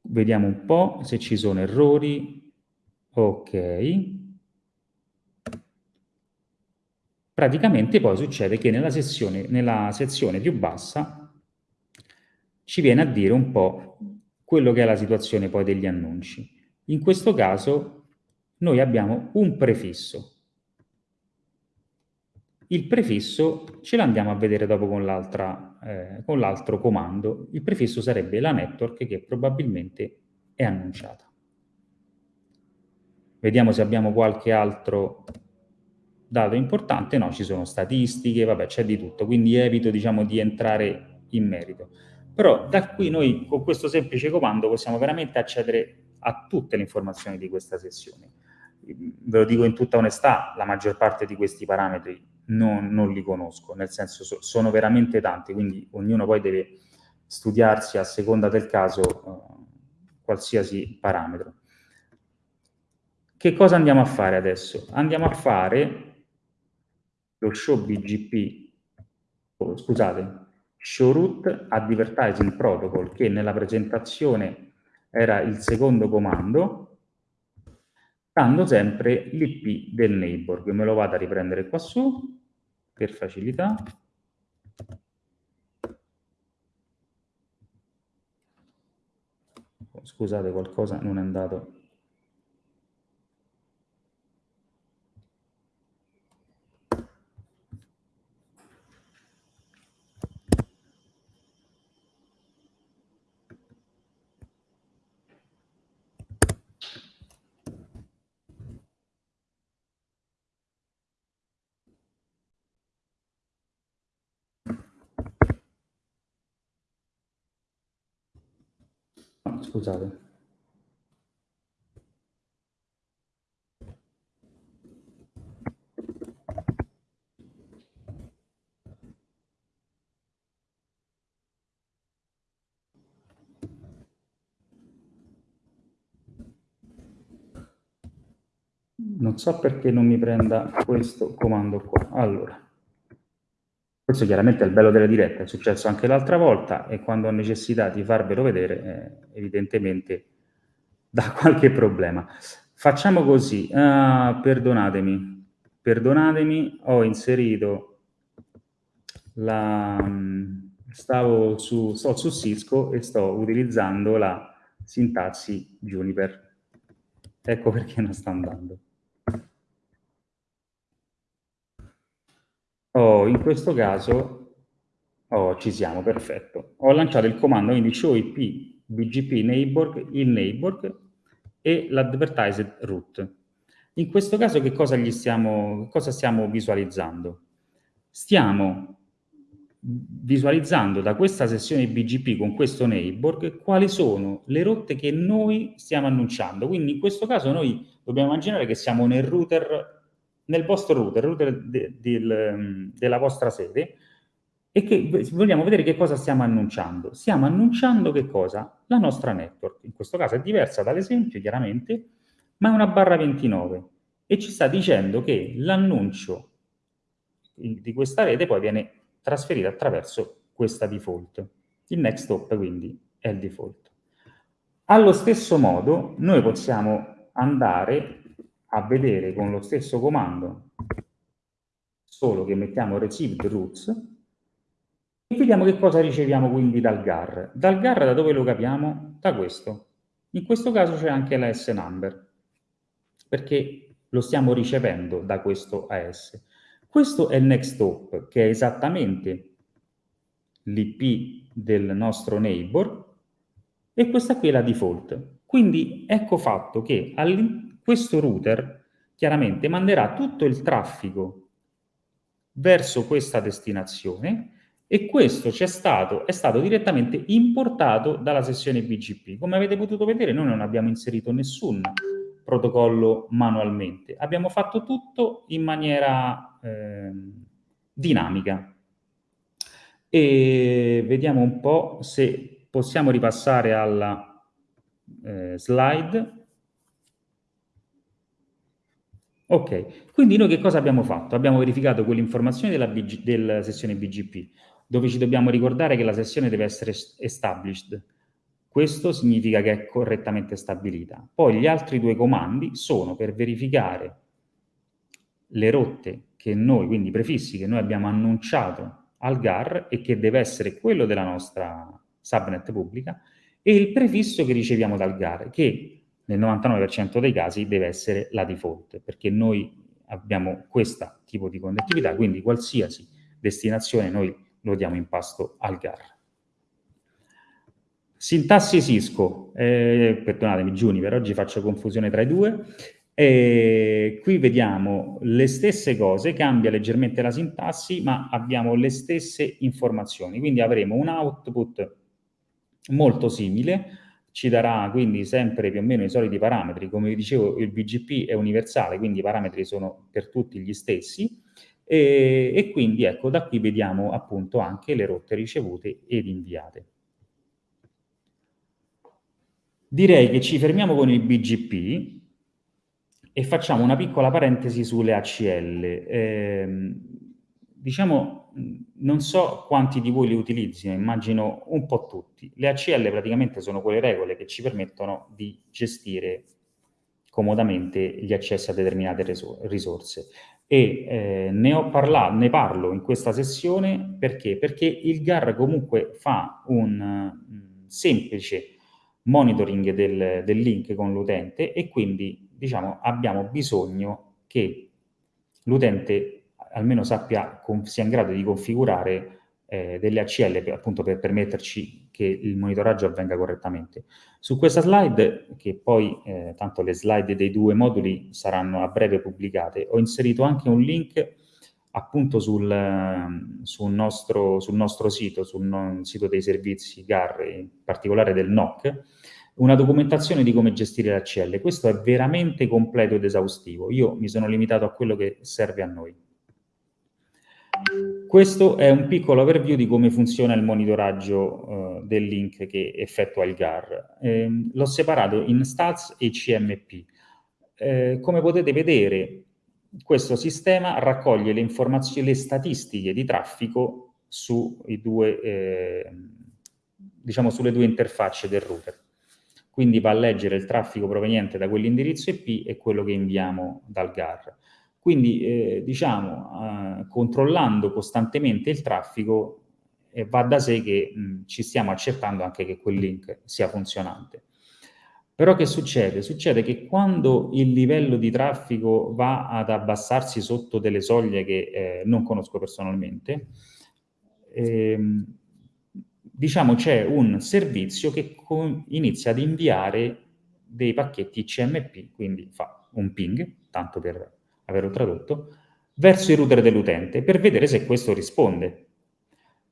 vediamo un po' se ci sono errori, ok, praticamente poi succede che nella, sessione, nella sezione più bassa ci viene a dire un po' quello che è la situazione poi degli annunci. In questo caso noi abbiamo un prefisso. Il prefisso ce l'andiamo a vedere dopo con l'altro eh, comando. Il prefisso sarebbe la network che probabilmente è annunciata. Vediamo se abbiamo qualche altro dato importante, no, ci sono statistiche, vabbè, c'è di tutto, quindi evito, diciamo, di entrare in merito. Però da qui noi, con questo semplice comando, possiamo veramente accedere a tutte le informazioni di questa sessione. Ve lo dico in tutta onestà, la maggior parte di questi parametri non, non li conosco, nel senso so, sono veramente tanti, quindi ognuno poi deve studiarsi a seconda del caso uh, qualsiasi parametro. Che cosa andiamo a fare adesso? Andiamo a fare lo show BGP, oh, scusate, show root advertising protocol, che nella presentazione era il secondo comando, dando sempre l'IP del neighbor. Me lo vado a riprendere qua su, per facilità. Scusate, qualcosa non è andato scusate. Non so perché non mi prenda questo comando qua. Allora. Questo chiaramente è il bello della diretta, è successo anche l'altra volta e quando ho necessità di farvelo vedere, eh, evidentemente dà [LAUGHS] qualche problema. Facciamo così, uh, perdonatemi, perdonatemi, ho inserito la... stavo su, sto su Cisco e sto utilizzando la sintassi Juniper. Ecco perché non sta andando. Oh, in questo caso, oh, ci siamo, perfetto. Ho lanciato il comando, quindi show IP BGP neighbor, il neighbor e l'advertised root. In questo caso che cosa, stiamo, cosa stiamo visualizzando? Stiamo visualizzando da questa sessione BGP con questo neighbor quali sono le rotte che noi stiamo annunciando. Quindi in questo caso noi dobbiamo immaginare che siamo nel router nel vostro router, router de, de, de, della vostra sede, e che vogliamo vedere che cosa stiamo annunciando. Stiamo annunciando che cosa? La nostra network. In questo caso è diversa dall'esempio, chiaramente, ma è una barra 29 e ci sta dicendo che l'annuncio di questa rete poi viene trasferito attraverso questa default. Il next hop quindi è il default. Allo stesso modo noi possiamo andare a vedere con lo stesso comando, solo che mettiamo received roots, e vediamo che cosa riceviamo quindi dal GAR. Dal GAR da dove lo capiamo? Da questo. In questo caso c'è anche la S-number, perché lo stiamo ricevendo da questo AS. Questo è il next hop, che è esattamente l'IP del nostro neighbor, e questa qui è la default. Quindi ecco fatto che all'interno questo router chiaramente manderà tutto il traffico verso questa destinazione e questo c'è stato, è stato direttamente importato dalla sessione BGP. Come avete potuto vedere noi non abbiamo inserito nessun protocollo manualmente, abbiamo fatto tutto in maniera eh, dinamica. E vediamo un po' se possiamo ripassare alla eh, slide Ok, quindi noi che cosa abbiamo fatto? Abbiamo verificato quell'informazione della, della, sessione BGP, dove ci dobbiamo ricordare che la sessione deve essere established. Questo significa che è correttamente stabilita. Poi gli altri due comandi sono per verificare le rotte che noi, quindi i prefissi che noi abbiamo annunciato al GAR e che deve essere quello della nostra subnet pubblica, e il prefisso che riceviamo dal GAR, che nel 99% dei casi deve essere la default, perché noi abbiamo questo tipo di connettività, quindi qualsiasi destinazione noi lo diamo in pasto al GAR. Sintassi Cisco, eh, perdonatemi Juniper, oggi faccio confusione tra i due, eh, qui vediamo le stesse cose, cambia leggermente la sintassi, ma abbiamo le stesse informazioni, quindi avremo un output molto simile, ci darà quindi sempre più o meno i soliti parametri. Come vi dicevo, il BGP è universale, quindi i parametri sono per tutti gli stessi, e, e quindi ecco, da qui vediamo appunto anche le rotte ricevute ed inviate. Direi che ci fermiamo con il BGP, e facciamo una piccola parentesi sulle ACL. Eh, diciamo, non so quanti di voi le utilizzino, immagino un po' tutti. Le ACL praticamente sono quelle regole che ci permettono di gestire comodamente gli accessi a determinate risorse. E eh, ne, parlato, ne parlo in questa sessione perché? Perché il GAR comunque fa un semplice monitoring del, del link con l'utente e quindi diciamo, abbiamo bisogno che l'utente almeno sappia, sia in grado di configurare eh, delle ACL per, appunto per permetterci che il monitoraggio avvenga correttamente. Su questa slide, che poi eh, tanto le slide dei due moduli saranno a breve pubblicate, ho inserito anche un link appunto sul, sul, nostro, sul nostro, sito, sul sito dei servizi GAR, in particolare del NOC, una documentazione di come gestire l'ACL. Questo è veramente completo ed esaustivo. Io mi sono limitato a quello che serve a noi. Questo è un piccolo overview di come funziona il monitoraggio uh, del link che effettua il GAR. Eh, L'ho separato in stats e CMP. Eh, come potete vedere, questo sistema raccoglie le informazioni, le statistiche di traffico due, eh, diciamo sulle due interfacce del router. Quindi va a leggere il traffico proveniente da quell'indirizzo IP e quello che inviamo dal GAR. Quindi, eh, diciamo, eh, controllando costantemente il traffico, eh, va da sé che mh, ci stiamo accertando anche che quel link sia funzionante. Però che succede? Succede che quando il livello di traffico va ad abbassarsi sotto delle soglie che eh, non conosco personalmente, ehm, diciamo c'è un servizio che inizia ad inviare dei pacchetti CMP, quindi fa un ping, tanto per averlo tradotto, verso il router dell'utente per vedere se questo risponde.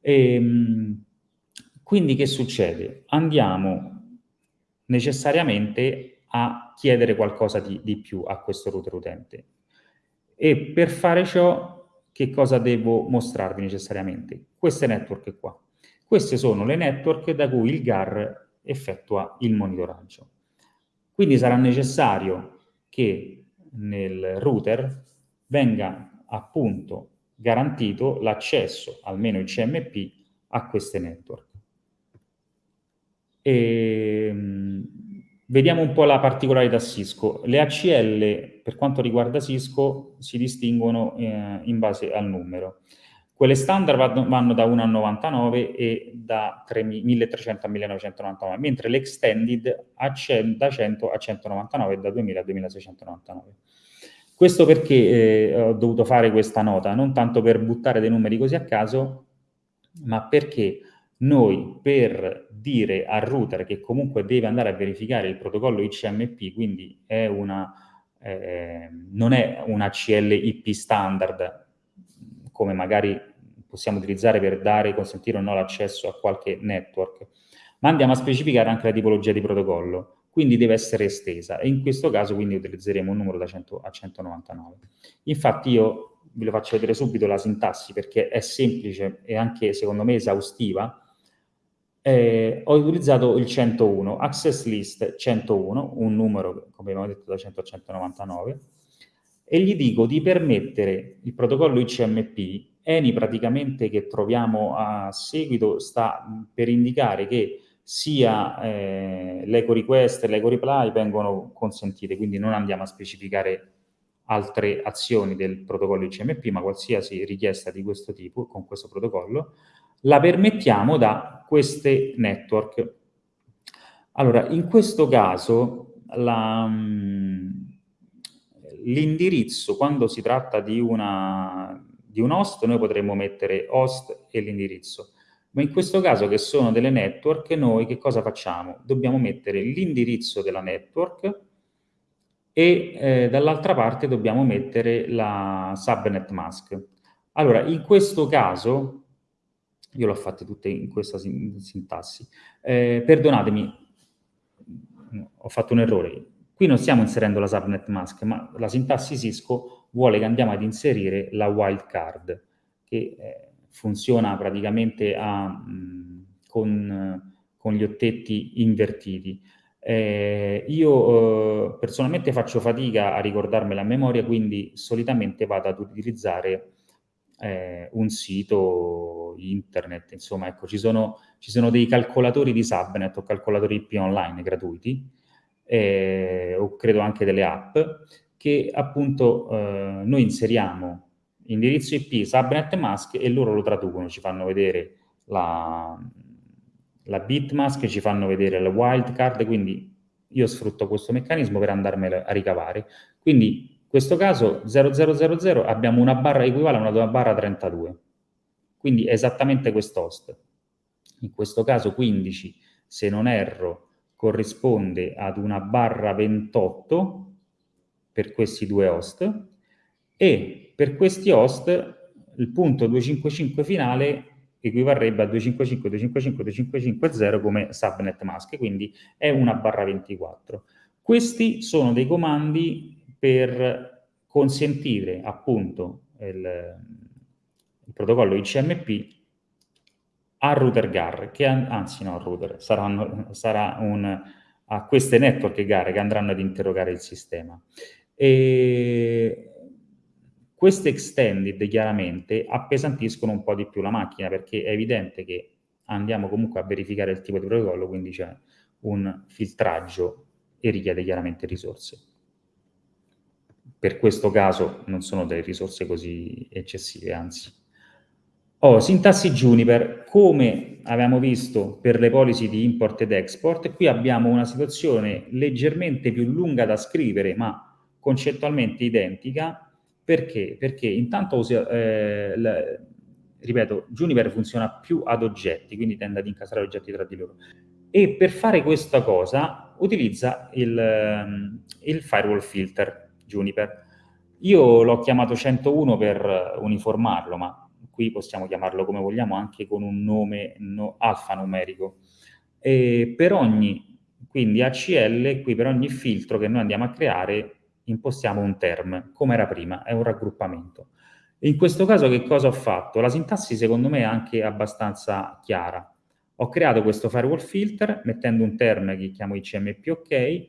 E, ehm, quindi che succede? Andiamo necessariamente a chiedere qualcosa di, di più a questo router utente. E per fare ciò, che cosa devo mostrarvi necessariamente? Queste network qua. Queste sono le network da cui il GAR effettua il monitoraggio. Quindi sarà necessario che nel router venga appunto garantito l'accesso, almeno il CMP, a queste network. E, ehm, vediamo un po' la particolarità Cisco. Le ACL, per quanto riguarda Cisco, si distinguono eh, in base al numero. Quelle standard vanno da 1 a 99 e da 3, 1300 a 1999, mentre l'extended da 100 a 199 e da 2000 a 2699. Questo perché eh, ho dovuto fare questa nota, non tanto per buttare dei numeri così a caso, ma perché noi per dire al router che comunque deve andare a verificare il protocollo ICMP, quindi è una, eh, non è una CLIP standard, come magari possiamo utilizzare per dare, consentire o no l'accesso a qualche network, ma andiamo a specificare anche la tipologia di protocollo, quindi deve essere estesa e in questo caso quindi utilizzeremo un numero da 100 a 199. Infatti io vi lo faccio vedere subito la sintassi perché è semplice e anche secondo me esaustiva, eh, ho utilizzato il 101, access list 101, un numero come abbiamo detto da 100 a 199, e gli dico di permettere il protocollo ICMP, ENI praticamente che troviamo a seguito sta per indicare che sia eh, l'eco request e l'eco reply vengono consentite, quindi non andiamo a specificare altre azioni del protocollo ICMP, ma qualsiasi richiesta di questo tipo con questo protocollo, la permettiamo da queste network. Allora, in questo caso l'indirizzo, quando si tratta di, una, di un host, noi potremmo mettere host e l'indirizzo. Ma in questo caso, che sono delle network, noi che cosa facciamo? Dobbiamo mettere l'indirizzo della network e eh, dall'altra parte dobbiamo mettere la subnet mask. Allora, in questo caso, io l'ho fatte tutte in questa sintassi, eh, perdonatemi, ho fatto un errore, Qui non stiamo inserendo la subnet mask, ma la sintassi Cisco vuole che andiamo ad inserire la wildcard, che eh, funziona praticamente a, mh, con, con, gli ottetti invertiti. Eh, io eh, personalmente faccio fatica a ricordarmela a memoria, quindi solitamente vado ad utilizzare eh, un sito internet, insomma, ecco, ci sono, ci sono dei calcolatori di subnet o calcolatori IP online gratuiti, eh, o credo anche delle app, che appunto eh, noi inseriamo indirizzo IP, subnet mask e loro lo traducono, ci fanno vedere la, la bitmask, ci fanno vedere la wildcard, quindi io sfrutto questo meccanismo per andarmela a ricavare. Quindi in questo caso 0000 abbiamo una barra equivale a una barra 32, quindi è esattamente quest'host. In questo caso 15, se non erro, corrisponde ad una barra 28 per questi due host e per questi host il punto 255 finale equivarrebbe a 255, 255, 255, come subnet mask, quindi è una barra 24. Questi sono dei comandi per consentire appunto il, il protocollo ICMP al router GAR, che anzi no, router, saranno, sarà un, a queste network GAR che andranno ad interrogare il sistema. E queste extended chiaramente appesantiscono un po' di più la macchina perché è evidente che andiamo comunque a verificare il tipo di protocollo, quindi c'è un filtraggio e richiede chiaramente risorse. Per questo caso non sono delle risorse così eccessive, anzi. Oh, sintassi Juniper, come abbiamo visto per le policy di import ed export, qui abbiamo una situazione leggermente più lunga da scrivere, ma concettualmente identica, perché? Perché intanto eh, la, ripeto, Juniper funziona più ad oggetti, quindi tende ad incastrare oggetti tra di loro. E per fare questa cosa utilizza il, ehm, il firewall filter Juniper. Io l'ho chiamato 101 per uniformarlo, ma qui possiamo chiamarlo come vogliamo, anche con un nome no, alfanumerico. E per ogni, quindi ACL, qui per ogni filtro che noi andiamo a creare, impostiamo un term, come era prima, è un raggruppamento. In questo caso che cosa ho fatto? La sintassi secondo me è anche abbastanza chiara. Ho creato questo firewall filter mettendo un term che chiamo ICMP OK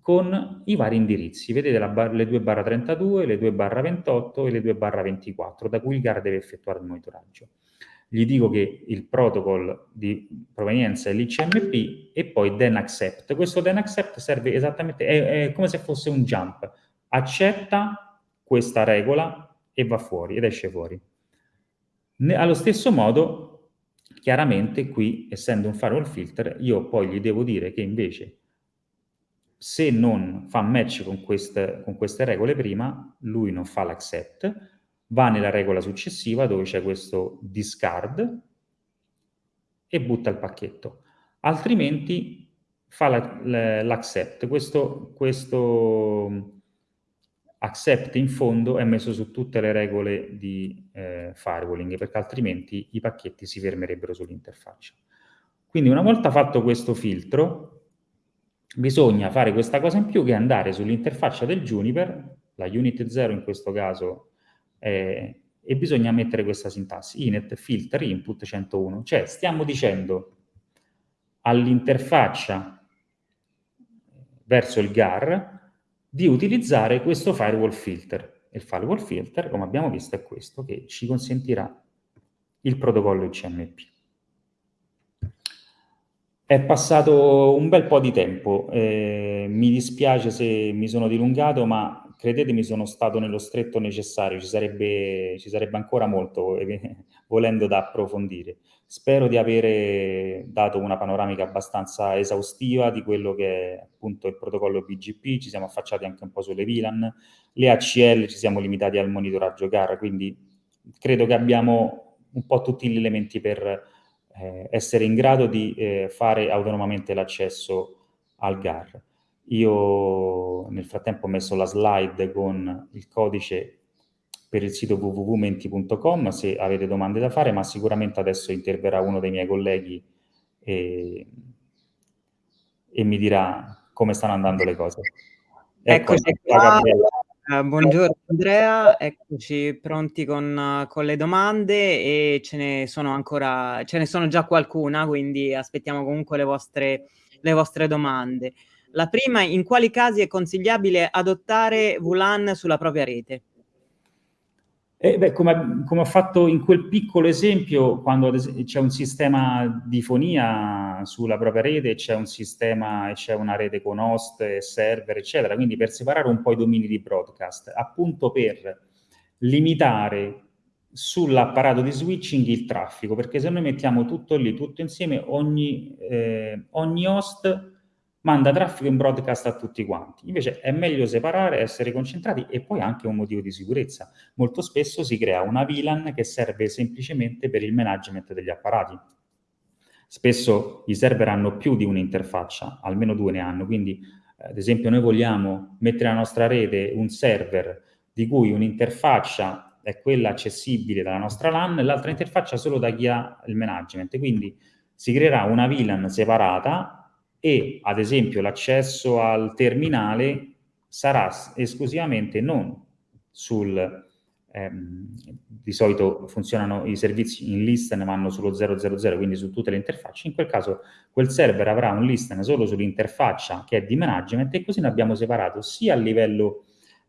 con i vari indirizzi. Vedete bar le 2 barra 32, le 2 barra 28 e le 2 barra 24 da cui il GAR deve effettuare il monitoraggio gli dico che il protocol di provenienza è l'ICMP e poi then accept. Questo then accept serve esattamente, è, è come se fosse un jump. Accetta questa regola e va fuori, ed esce fuori. Ne, allo stesso modo, chiaramente qui, essendo un firewall filter, io poi gli devo dire che invece se non fa match con queste, con queste regole prima, lui non fa l'accept, va nella regola successiva dove c'è questo discard e butta il pacchetto. Altrimenti fa l'accept. La, questo, questo accept in fondo è messo su tutte le regole di eh, firewalling, perché altrimenti i pacchetti si fermerebbero sull'interfaccia. Quindi una volta fatto questo filtro, bisogna fare questa cosa in più che andare sull'interfaccia del Juniper, la unit 0 in questo caso eh, e bisogna mettere questa sintassi, inet filter input 101, cioè stiamo dicendo all'interfaccia verso il GAR di utilizzare questo firewall filter. Il firewall filter, come abbiamo visto, è questo che ci consentirà il protocollo ICMP. È passato un bel po' di tempo, eh, mi dispiace se mi sono dilungato, ma credetemi sono stato nello stretto necessario, ci sarebbe, ci sarebbe ancora molto volendo da approfondire. Spero di avere dato una panoramica abbastanza esaustiva di quello che è appunto il protocollo BGP, ci siamo affacciati anche un po' sulle VLAN, le ACL ci siamo limitati al monitoraggio GAR, quindi credo che abbiamo un po' tutti gli elementi per eh, essere in grado di eh, fare autonomamente l'accesso al GAR. Io nel frattempo ho messo la slide con il codice per il sito www.menti.com se avete domande da fare, ma sicuramente adesso interverrà uno dei miei colleghi e, e mi dirà come stanno andando le cose. Ecco, Eccoci qua. Uh, buongiorno Andrea, eccoci pronti con, con, le domande e ce ne sono ancora, ce ne sono già qualcuna, quindi aspettiamo comunque le vostre le vostre domande. La prima, in quali casi è consigliabile adottare VLAN sulla propria rete? Eh, beh, come, come, ho fatto in quel piccolo esempio, quando c'è un sistema di fonia sulla propria rete, c'è un sistema c'è una rete con host server, eccetera, quindi per separare un po' i domini di broadcast, appunto per limitare sull'apparato di switching il traffico, perché se noi mettiamo tutto lì, tutto insieme, ogni, eh, ogni host manda traffico in broadcast a tutti quanti. Invece è meglio separare, essere concentrati e poi anche un motivo di sicurezza. Molto spesso si crea una VLAN che serve semplicemente per il management degli apparati. Spesso i server hanno più di un'interfaccia, almeno due ne hanno, quindi ad esempio noi vogliamo mettere nella nostra rete un server di cui un'interfaccia è quella accessibile dalla nostra LAN e l'altra interfaccia solo da chi ha il management. Quindi si creerà una VLAN separata e ad esempio l'accesso al terminale sarà esclusivamente non sul ehm, di solito funzionano i servizi in listen vanno sullo 000 quindi su tutte le interfacce. In quel caso quel server avrà un listen solo sull'interfaccia che è di management e così ne abbiamo separato sia a livello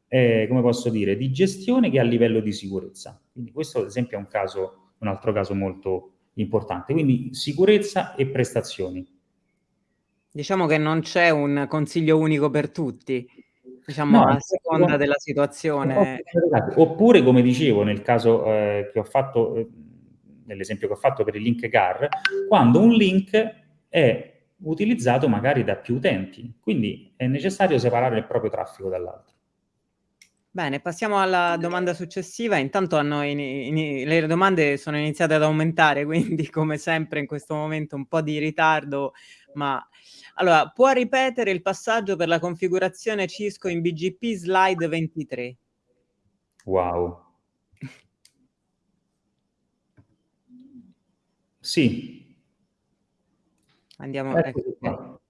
eh, come posso dire di gestione che a livello di sicurezza. Quindi questo ad esempio è un caso un altro caso molto importante. Quindi sicurezza e prestazioni Diciamo che non c'è un consiglio unico per tutti, diciamo no, a seconda della situazione. Oppure, come dicevo nel caso eh, che ho fatto, eh, nell'esempio che ho fatto per il link GAR, quando un link è utilizzato magari da più utenti, quindi è necessario separare il proprio traffico dall'altro. Bene, passiamo alla domanda successiva. Intanto hanno in, in, le domande sono iniziate ad aumentare, [LAUGHS] quindi come sempre in questo momento un po' di ritardo, ma allora, può ripetere il passaggio per la configurazione Cisco in BGP slide 23? Wow. Sì. Andiamo. Ecco.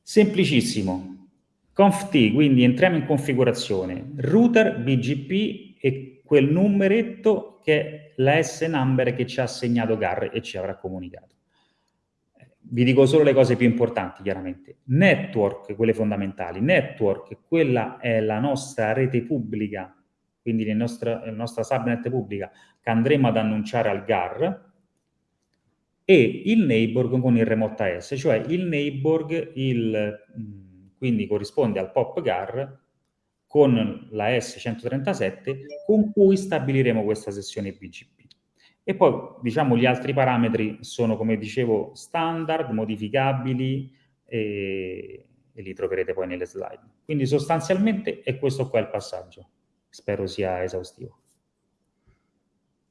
Semplicissimo. Conft, quindi entriamo in configurazione. Router, BGP e quel numeretto che è la S-number che ci ha assegnato GAR e ci avrà comunicato vi dico solo le cose più importanti, chiaramente. Network, quelle fondamentali. Network, quella è la nostra rete pubblica, quindi la nostra, la nostra subnet pubblica che andremo ad annunciare al GAR, e il neighbor con il remote AS, cioè il neighbor, il, quindi corrisponde al POP GAR con la S137 con cui stabiliremo questa sessione BGP. E poi, diciamo, gli altri parametri sono, come dicevo, standard, modificabili e, e li troverete poi nelle slide. Quindi sostanzialmente è questo qua il passaggio. Spero sia esaustivo.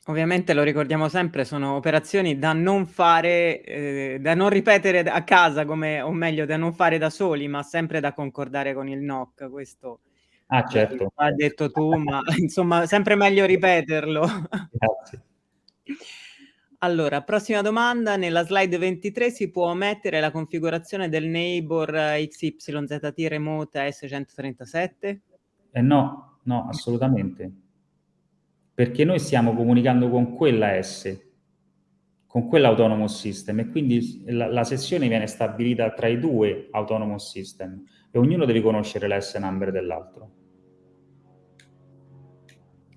Ovviamente lo ricordiamo sempre, sono operazioni da non fare, eh, da non ripetere a casa, come, o meglio, da non fare da soli, ma sempre da concordare con il NOC. Questo ah, certo. ha detto tu, ma [LAUGHS] insomma, sempre meglio ripeterlo. Grazie. Allora, prossima domanda, nella slide 23 si può mettere la configurazione del neighbor XYZT remote S137? Eh no, no, assolutamente. Perché noi stiamo comunicando con quella S, con quell'autonomous system e quindi la, la, sessione viene stabilita tra i due autonomous system e ognuno deve conoscere la S number dell'altro.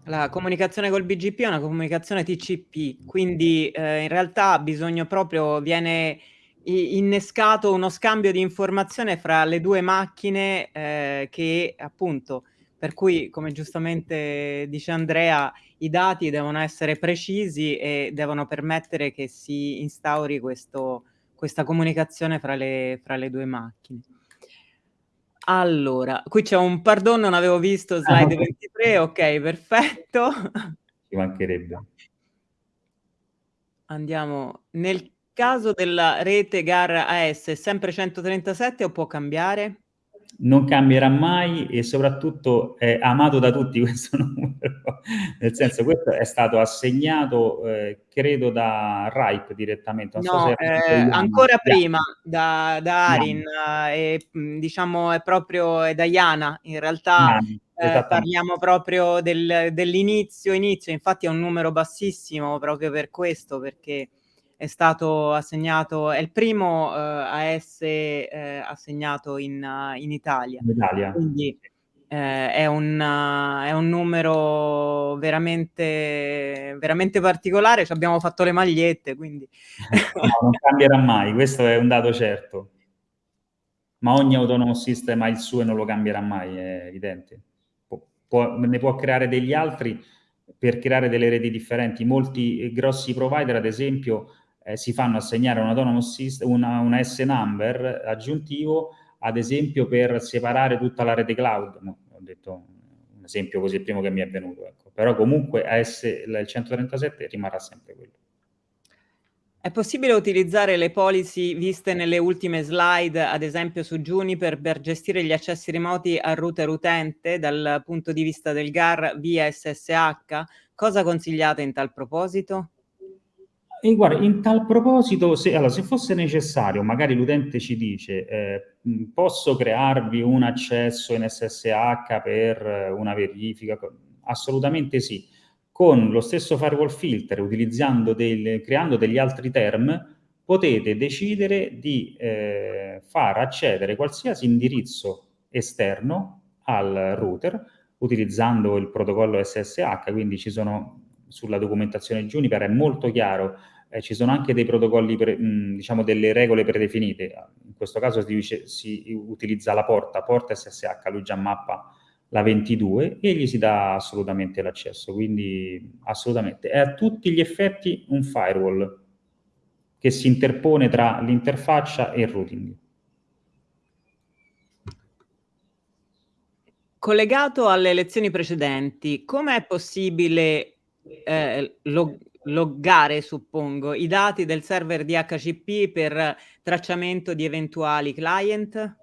La comunicazione col BGP è una comunicazione TCP, quindi eh, in realtà ha bisogno proprio, viene innescato uno scambio di informazione fra le due macchine eh, che appunto, per cui come giustamente dice Andrea, i dati devono essere precisi e devono permettere che si instauri questo, questa comunicazione fra le, fra le due macchine. Allora, qui c'è un pardon, non avevo visto ah, slide 23, ok, perfetto. [LAUGHS] Ci mancherebbe. Andiamo. Nel caso della rete GAR AS è sempre 137 o può cambiare? Non cambierà mai e soprattutto è amato da tutti [LAUGHS] questo numero, nel senso questo è stato assegnato eh, credo da RIPE direttamente. Non no, so eh, ancora prima da, da Arin eh, e diciamo è proprio è da Iana, in realtà eh, parliamo proprio del, dell'inizio, inizio, infatti è un numero bassissimo proprio per questo perché è stato assegnato, è il primo uh, AS eh, assegnato in, uh, in, Italia. In Italia. Quindi eh, è, un, uh, è, un, numero veramente, veramente particolare, ci abbiamo fatto le magliette, quindi... no, non cambierà mai, questo è un dato certo. Ma ogni autonomous system ha il suo e non lo cambierà mai, è evidente. Pu può, ne può creare degli altri per creare delle reti differenti. Molti grossi provider, ad esempio, eh, si fanno assegnare un autonomous system, una, una S-number aggiuntivo, ad esempio per separare tutta la rete cloud. No, ho detto un esempio così, il primo che mi è venuto. Ecco. Però comunque AS, il 137 rimarrà sempre quello. È possibile utilizzare le policy viste nelle ultime slide, ad esempio su Juniper, per gestire gli accessi remoti al router utente dal punto di vista del GAR via SSH? Cosa consigliate in tal proposito? E guarda, in tal proposito, se, allora, se fosse necessario, magari l'utente ci dice eh, posso crearvi un accesso in SSH per una verifica? Assolutamente sì. Con lo stesso firewall filter, del, creando degli altri term, potete decidere di eh, far accedere qualsiasi indirizzo esterno al router utilizzando il protocollo SSH, quindi ci sono sulla documentazione Juniper è molto chiaro eh, ci sono anche dei protocolli, pre, mh, diciamo delle regole predefinite, in questo caso si, dice, si, utilizza la porta, porta SSH, lui già mappa la 22 e gli si dà assolutamente l'accesso, quindi assolutamente. È a tutti gli effetti un firewall che si interpone tra l'interfaccia e il routing. Collegato alle lezioni precedenti, come è possibile eh, loggare, suppongo, i dati del server DHCP per tracciamento di eventuali client?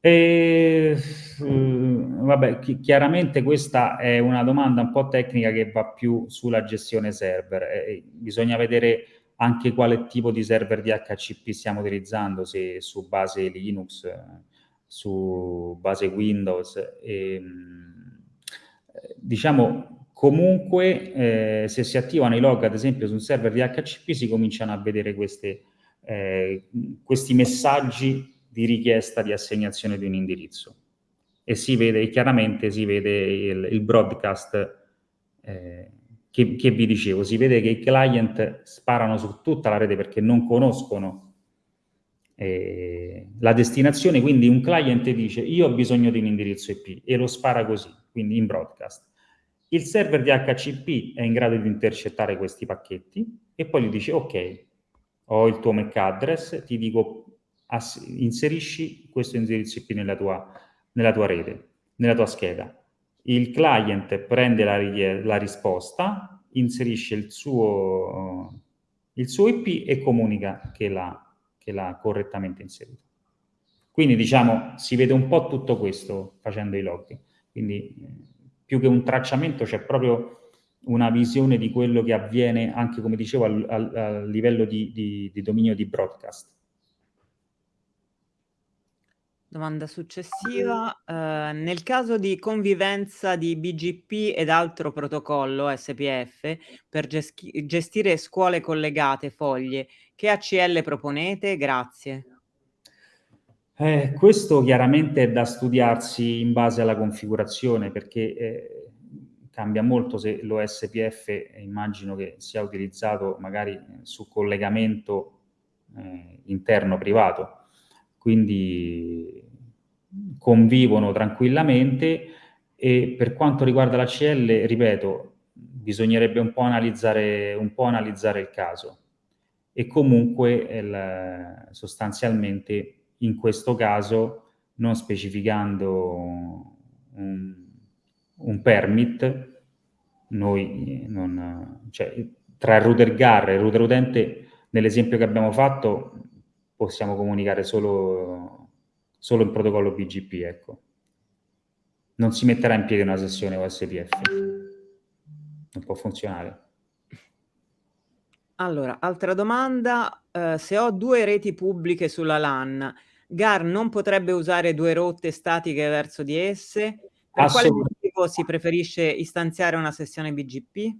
E, uh, vabbè, chi chiaramente questa è una domanda un po' tecnica che va più sulla gestione server. Eh, bisogna vedere anche quale tipo di server DHCP stiamo utilizzando, se su base Linux, su base Windows. E, ehm, diciamo, Comunque, eh, se si attivano i log, ad esempio, su un server di HCP, si cominciano a vedere queste, eh, questi messaggi di richiesta di assegnazione di un indirizzo. E si vede, chiaramente si vede il, il broadcast eh, che, che, vi dicevo, si vede che i client sparano su tutta la rete perché non conoscono eh, la destinazione, quindi un client dice io ho bisogno di un indirizzo IP e lo spara così, quindi in broadcast il server di HCP è in grado di intercettare questi pacchetti e poi gli dice ok, ho il tuo MAC address, ti dico inserisci questo indirizzo IP nella tua, nella tua rete, nella tua scheda. Il client prende la, la risposta, inserisce il suo, il suo IP e comunica che l'ha correttamente inserito. Quindi diciamo si vede un po' tutto questo facendo i log. Quindi più che un tracciamento c'è proprio una visione di quello che avviene anche, come dicevo, al, al, al livello di, di, di dominio di broadcast. Domanda successiva. Uh, nel caso di convivenza di BGP ed altro protocollo SPF per gestire scuole collegate, foglie, che ACL proponete? Grazie. Eh, questo chiaramente è da studiarsi in base alla configurazione perché eh, cambia molto se l'OSPF immagino che sia utilizzato magari su collegamento eh, interno privato, quindi convivono tranquillamente e per quanto riguarda la CL, ripeto, bisognerebbe un po' analizzare, un po analizzare il caso. E comunque il, sostanzialmente in questo caso non specificando un, un permit, noi non, cioè, tra il router GAR e il router utente, nell'esempio che abbiamo fatto, possiamo comunicare solo, solo in protocollo BGP, ecco. Non si metterà in piedi una sessione OSPF. Non può funzionare. Allora, altra domanda, eh, se ho due reti pubbliche sulla LAN, GAR non potrebbe usare due rotte statiche verso di esse? Per quale motivo si preferisce istanziare una sessione BGP?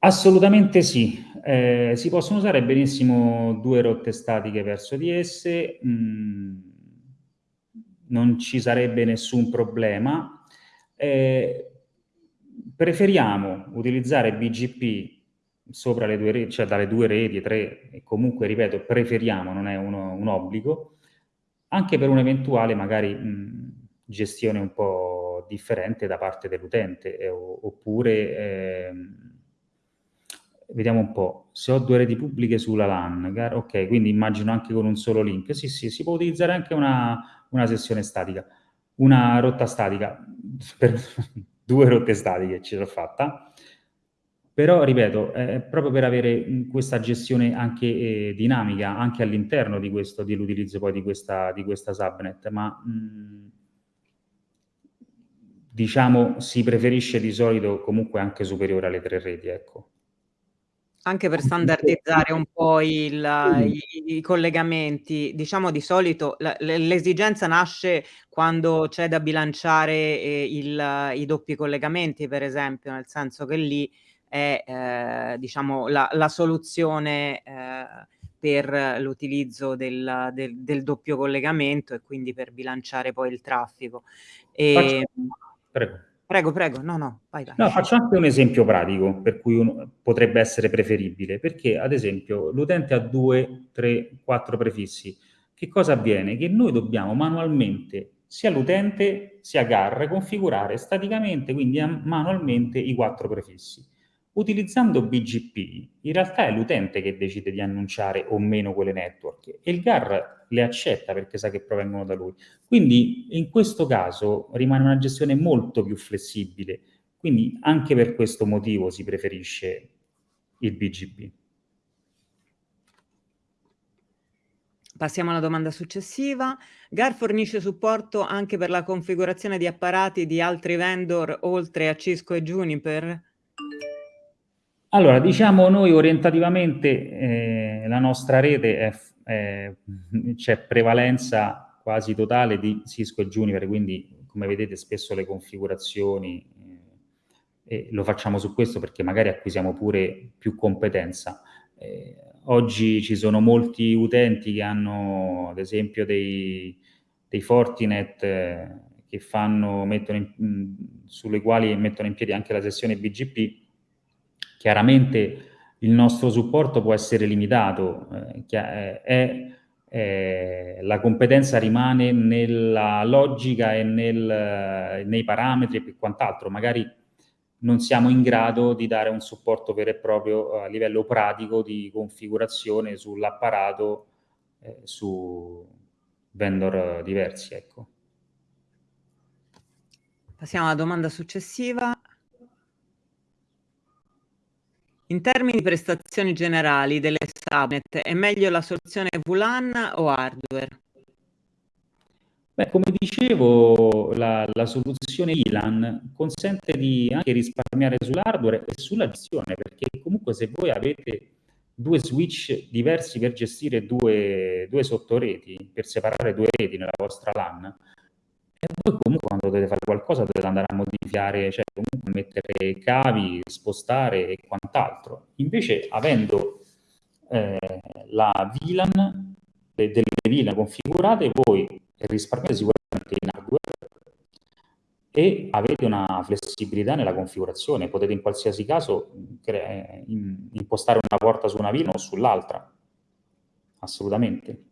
Assolutamente sì. Eh, si possono usare benissimo due rotte statiche verso di esse, mm, non ci sarebbe nessun problema. Eh, preferiamo utilizzare BGP sopra le due reti, cioè dalle due reti, tre, e comunque, ripeto, preferiamo, non è uno, un obbligo, anche per un'eventuale magari mh, gestione un po' differente da parte dell'utente, eh, oppure, eh, vediamo un po', se ho due reti pubbliche sulla LAN, ok, quindi immagino anche con un solo link, sì, sì, si può utilizzare anche una, una sessione statica, una rotta statica, [LAUGHS] per due rotte statiche ce l'ho fatta, però, ripeto, è proprio per avere questa gestione anche eh, dinamica, anche all'interno di questo, dell'utilizzo poi di questa, di questa subnet, ma mh, diciamo si preferisce di solito comunque anche superiore alle tre reti, ecco. Anche per standardizzare un po' il, i, i, collegamenti, diciamo di solito l'esigenza nasce quando c'è da bilanciare eh, il, i doppi collegamenti, per esempio, nel senso che lì è eh, diciamo la, la soluzione eh, per l'utilizzo del, del, del, doppio collegamento e quindi per bilanciare poi il traffico. E, Faccio... Prego. Prego, prego, no, no, vai, vai. No, faccio anche un esempio pratico per cui uno potrebbe essere preferibile, perché ad esempio l'utente ha due, tre, quattro prefissi. Che cosa avviene? Che noi dobbiamo manualmente, sia l'utente sia GAR, configurare staticamente, quindi manualmente, i quattro prefissi. Utilizzando BGP, in realtà è l'utente che decide di annunciare o meno quelle network e il GAR le accetta perché sa che provengono da lui. Quindi in questo caso rimane una gestione molto più flessibile, quindi anche per questo motivo si preferisce il BGP. Passiamo alla domanda successiva. GAR fornisce supporto anche per la configurazione di apparati di altri vendor oltre a Cisco e Juniper? Allora, diciamo noi orientativamente eh, la nostra rete c'è prevalenza quasi totale di Cisco e Juniper, quindi come vedete spesso le configurazioni eh, e lo facciamo su questo perché magari acquisiamo pure più competenza. Eh, oggi ci sono molti utenti che hanno ad esempio dei, dei Fortinet eh, che fanno, in, sulle quali mettono in piedi anche la sessione BGP Chiaramente il nostro supporto può essere limitato, eh, è, è, è, la competenza rimane nella logica e nel, nei parametri e quant'altro, magari non siamo in grado di dare un supporto vero e proprio a livello pratico di configurazione sull'apparato eh, su vendor diversi. Ecco. Passiamo alla domanda successiva. In termini di prestazioni generali delle subnet, è meglio la soluzione VLAN o hardware? Beh, come dicevo, la, la soluzione VLAN consente di anche risparmiare sull'hardware e sulla gestione, perché comunque se voi avete due switch diversi per gestire due, due sottoreti, per separare due reti nella vostra LAN, e voi comunque dovete fare qualcosa dovete andare a modificare, cioè comunque mettere cavi, spostare e quant'altro. Invece avendo eh, la VLAN, de, delle VLAN configurate, voi risparmiate sicuramente in hardware e avete una flessibilità nella configurazione. Potete in qualsiasi caso impostare una porta su una VLAN o sull'altra. Assolutamente.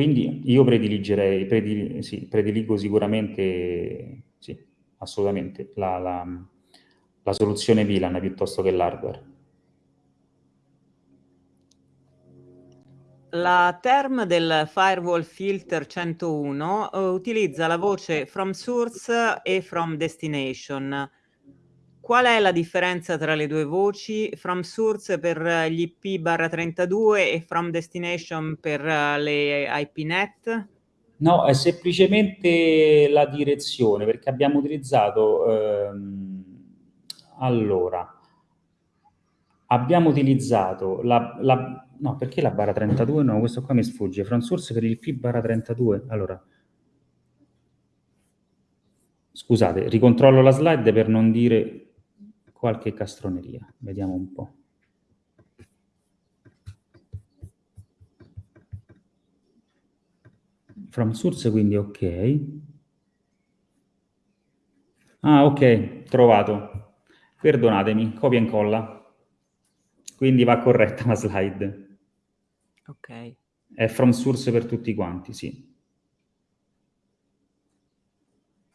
Quindi io prediligerei, predil, sì, prediligo sicuramente, sì, assolutamente, la, la, la soluzione VLAN piuttosto che l'hardware. La term del firewall filter 101 uh, eh, utilizza la voce from source e from destination Qual è la differenza tra le due voci? From source per gli IP barra 32 e from destination per le IPNet? No, è semplicemente la direzione, perché abbiamo utilizzato... Ehm, allora, abbiamo utilizzato la, la, no, perché la barra 32? No, questo qua mi sfugge. From source per il P barra 32. Allora, scusate, ricontrollo la slide per non dire qualche castroneria. Vediamo un po'. From source, quindi ok. Ah, ok, trovato. Perdonatemi, copia e incolla. Quindi va corretta la slide. Ok. È from source per tutti quanti, sì.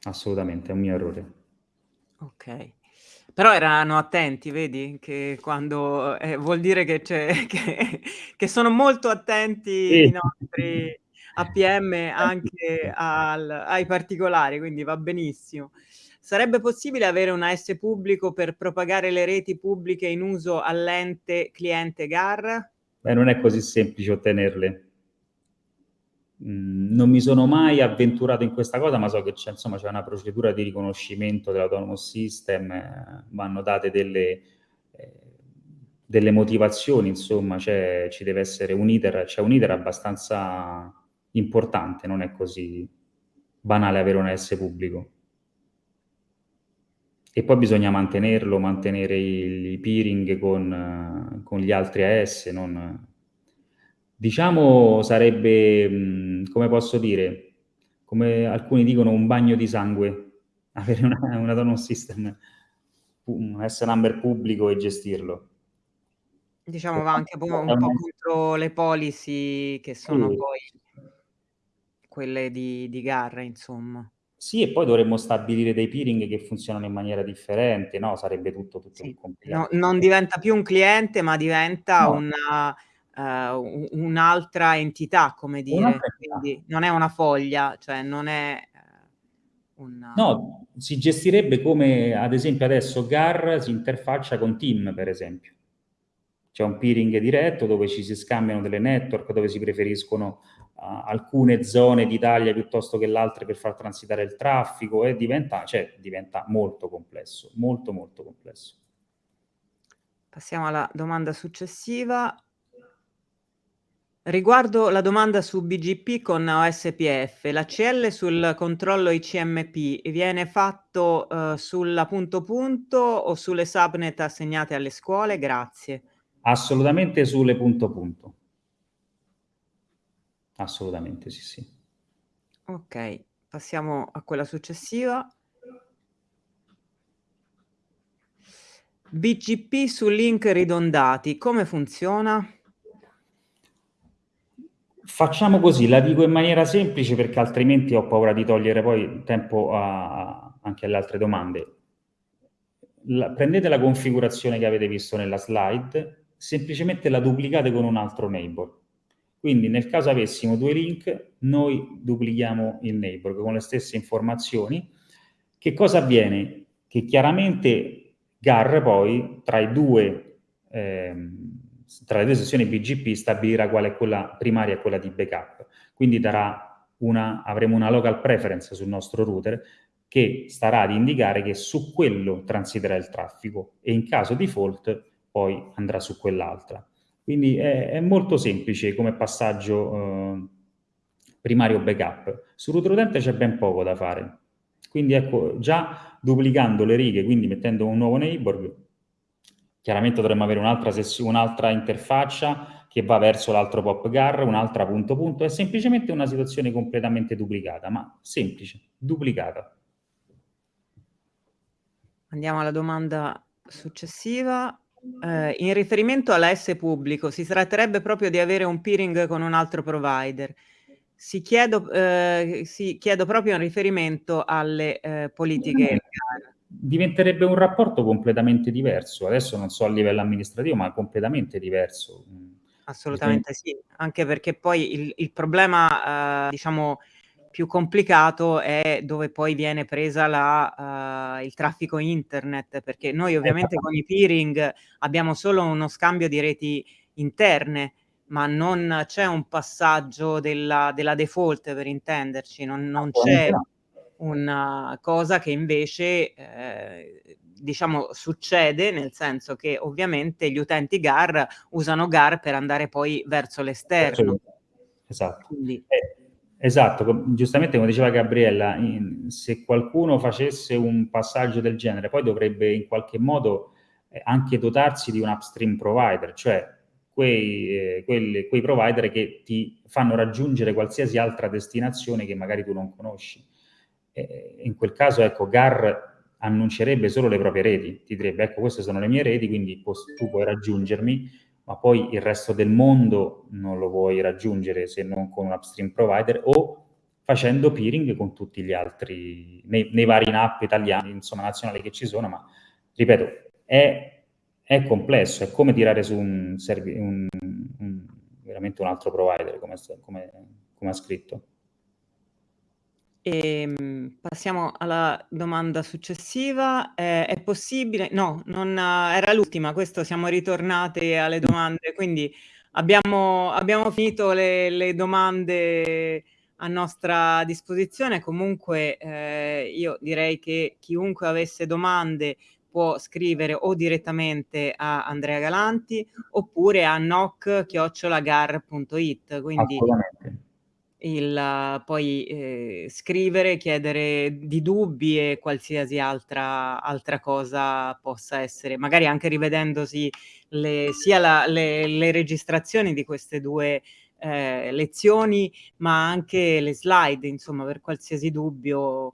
Assolutamente, è un mio errore. Ok. Però erano attenti, vedi, che quando eh, vuol dire che, c'è, [LAUGHS] che, che sono molto attenti sì. i nostri APM anche al, ai particolari, quindi va benissimo. Sarebbe possibile avere un AS pubblico per propagare le reti pubbliche in uso all'ente cliente GAR? Beh, non è così semplice ottenerle. Mm, non mi sono mai avventurato in questa cosa, ma so che c'è, una procedura di riconoscimento dell'autonomous system, eh, vanno date delle, eh, delle motivazioni, insomma, c'è, ci deve essere un iter, c'è un iter abbastanza importante, non è così banale avere un AS pubblico. E poi bisogna mantenerlo, mantenere i, peering con, con gli altri AS, non Diciamo sarebbe, come posso dire, come alcuni dicono un bagno di sangue, [LAUGHS] avere una un autonomous system, un S-number pubblico e gestirlo. Diciamo va anche po un po' contro le policy che sono Sì. poi quelle di di GAR, insomma. Sì, e poi dovremmo stabilire dei peering che funzionano in maniera differente, no, sarebbe tutto tutto Sì, no complicato. non diventa più un cliente, ma diventa No. una uhm, u un'altra entità, come dire, quindi non è una foglia, cioè non è, ehm, un No, si gestirebbe come ad esempio adesso GAR si interfaccia con TIM, per esempio. C'è un peering diretto dove ci si scambiano delle network, dove si preferiscono uh, alcune zone d'Italia piuttosto che l'altre per far transitare il traffico e diventa, cioè, diventa molto complesso, molto molto complesso. Passiamo alla domanda successiva. Riguardo la domanda su BGP con OSPF, l'ACL sul controllo ICMP viene fatto uh, sulla punto punto o sulle subnet assegnate alle scuole? Grazie. Assolutamente sulle punto punto. Assolutamente, sì, sì. Ok, passiamo a quella successiva. BGP su link ridondati, come funziona? Facciamo così, la dico in maniera semplice perché altrimenti ho paura di togliere poi tempo a, anche alle altre domande. La, prendete la configurazione che avete visto nella slide, semplicemente la duplicate con un altro neighbor. Quindi nel caso avessimo due link, noi duplichiamo il neighbor con le stesse informazioni. Che cosa avviene? Che chiaramente GAR poi tra i due ehm, tra le due sessioni BGP stabilirà quale è quella primaria e quella di backup. Quindi una, avremo una local preference sul nostro router che starà ad indicare che su quello transiterà il traffico e in caso di fault poi andrà su quell'altra. Quindi è, è, molto semplice come passaggio eh, primario backup. Sul router utente c'è ben poco da fare. Quindi ecco, già duplicando le righe, quindi mettendo un nuovo neighbor, Chiaramente dovremmo avere un'altra, un'altra interfaccia che va verso l'altro pop gar, un'altra punto punto, è semplicemente una situazione completamente duplicata, ma semplice, duplicata. Andiamo alla domanda successiva. Eh, in riferimento all'AS pubblico, si tratterebbe proprio di avere un peering con un altro provider. Si chiedo, eh, si chiedo proprio in riferimento alle eh, politiche diventerebbe un rapporto completamente diverso. Adesso non so a livello amministrativo, ma completamente diverso. Assolutamente sì, anche perché poi il, il problema, eh, diciamo, più complicato è dove poi viene presa la, uh, il traffico internet, perché noi ovviamente con i peering abbiamo solo uno scambio di reti interne, ma non c'è un passaggio della, della default per intenderci, non, non c'è una cosa che invece eh, diciamo succede nel senso che ovviamente gli utenti GAR usano GAR per andare poi verso l'esterno. Esatto. Quindi... Eh, esatto, giustamente come diceva Gabriella, in, se qualcuno facesse un passaggio del genere, poi dovrebbe in qualche modo eh, anche dotarsi di un upstream provider, cioè quei, eh, quelli, quei provider che ti fanno raggiungere qualsiasi altra destinazione che magari tu non conosci. Eh, in quel caso, ecco, GAR annuncerebbe solo le proprie reti, ti direbbe, ecco, queste sono le mie reti, quindi tu puoi raggiungermi, ma poi il resto del mondo non lo puoi raggiungere se non con un upstream provider o facendo peering con tutti gli altri, nei, nei vari NAP italiani, insomma, nazionali che ci sono, ma ripeto, è, è complesso, è come tirare su un, un, un, veramente un altro provider, come, come, come ha scritto. E, ehm, passiamo alla domanda successiva. Eh, è possibile? No, non, era l'ultima, questo siamo ritornate alle domande, quindi abbiamo, abbiamo finito le, le, domande a nostra disposizione. Comunque eh, io direi che chiunque avesse domande può scrivere o direttamente a Andrea Galanti oppure a noc-gar.it. Quindi il, poi eh, scrivere, chiedere di dubbi e qualsiasi altra, altra cosa possa essere, magari anche rivedendosi le, sia la, le, le, registrazioni di queste due eh, lezioni, ma anche le slide, insomma, per qualsiasi dubbio.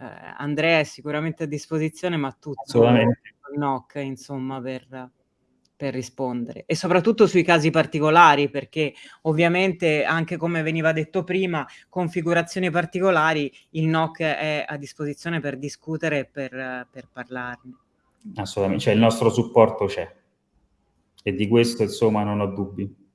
Eh, Andrea è sicuramente a disposizione, ma tutto il NOC, insomma, per per rispondere e soprattutto sui casi particolari perché ovviamente anche come veniva detto prima configurazioni particolari il NOC è a disposizione per discutere e per, per parlarne. Assolutamente, cioè il nostro supporto c'è e di questo insomma non ho dubbi.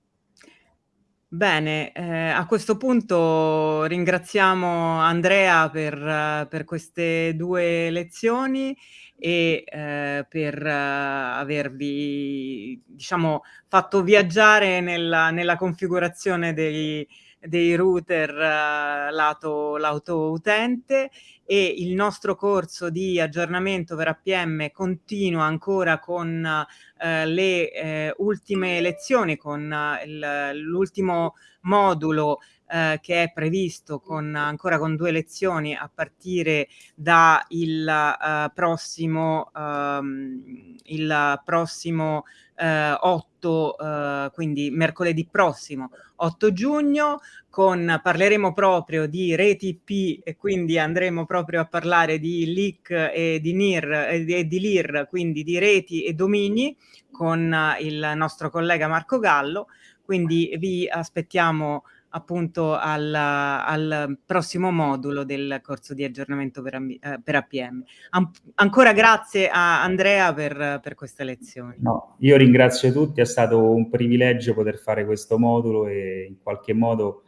Bene, eh, a questo punto ringraziamo Andrea per, per queste due lezioni e eh, per eh, avervi diciamo, fatto viaggiare nella, nella configurazione dei, dei router eh, lato, lato utente e il nostro corso di aggiornamento per APM continua ancora con eh, le eh, ultime lezioni, con eh, l'ultimo modulo eh, che è previsto con, ancora con due lezioni a partire da il uh, prossimo, um, il prossimo uh, 8, uh, quindi mercoledì prossimo 8 giugno, con, parleremo proprio di reti IP e quindi andremo proprio a parlare di LIC e di NIR e di LIR, quindi di reti e domini con il nostro collega Marco Gallo, quindi vi aspettiamo appunto al, al, prossimo modulo del corso di aggiornamento per, eh, per APM. An ancora grazie a Andrea per, per queste lezioni. No, io ringrazio tutti, è stato un privilegio poter fare questo modulo e in qualche modo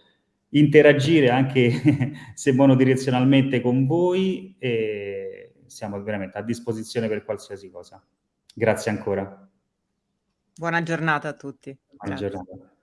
interagire anche [LAUGHS] se monodirezionalmente con voi e siamo veramente a disposizione per qualsiasi cosa. Grazie ancora. Buona giornata a tutti. Buona Grazie. giornata.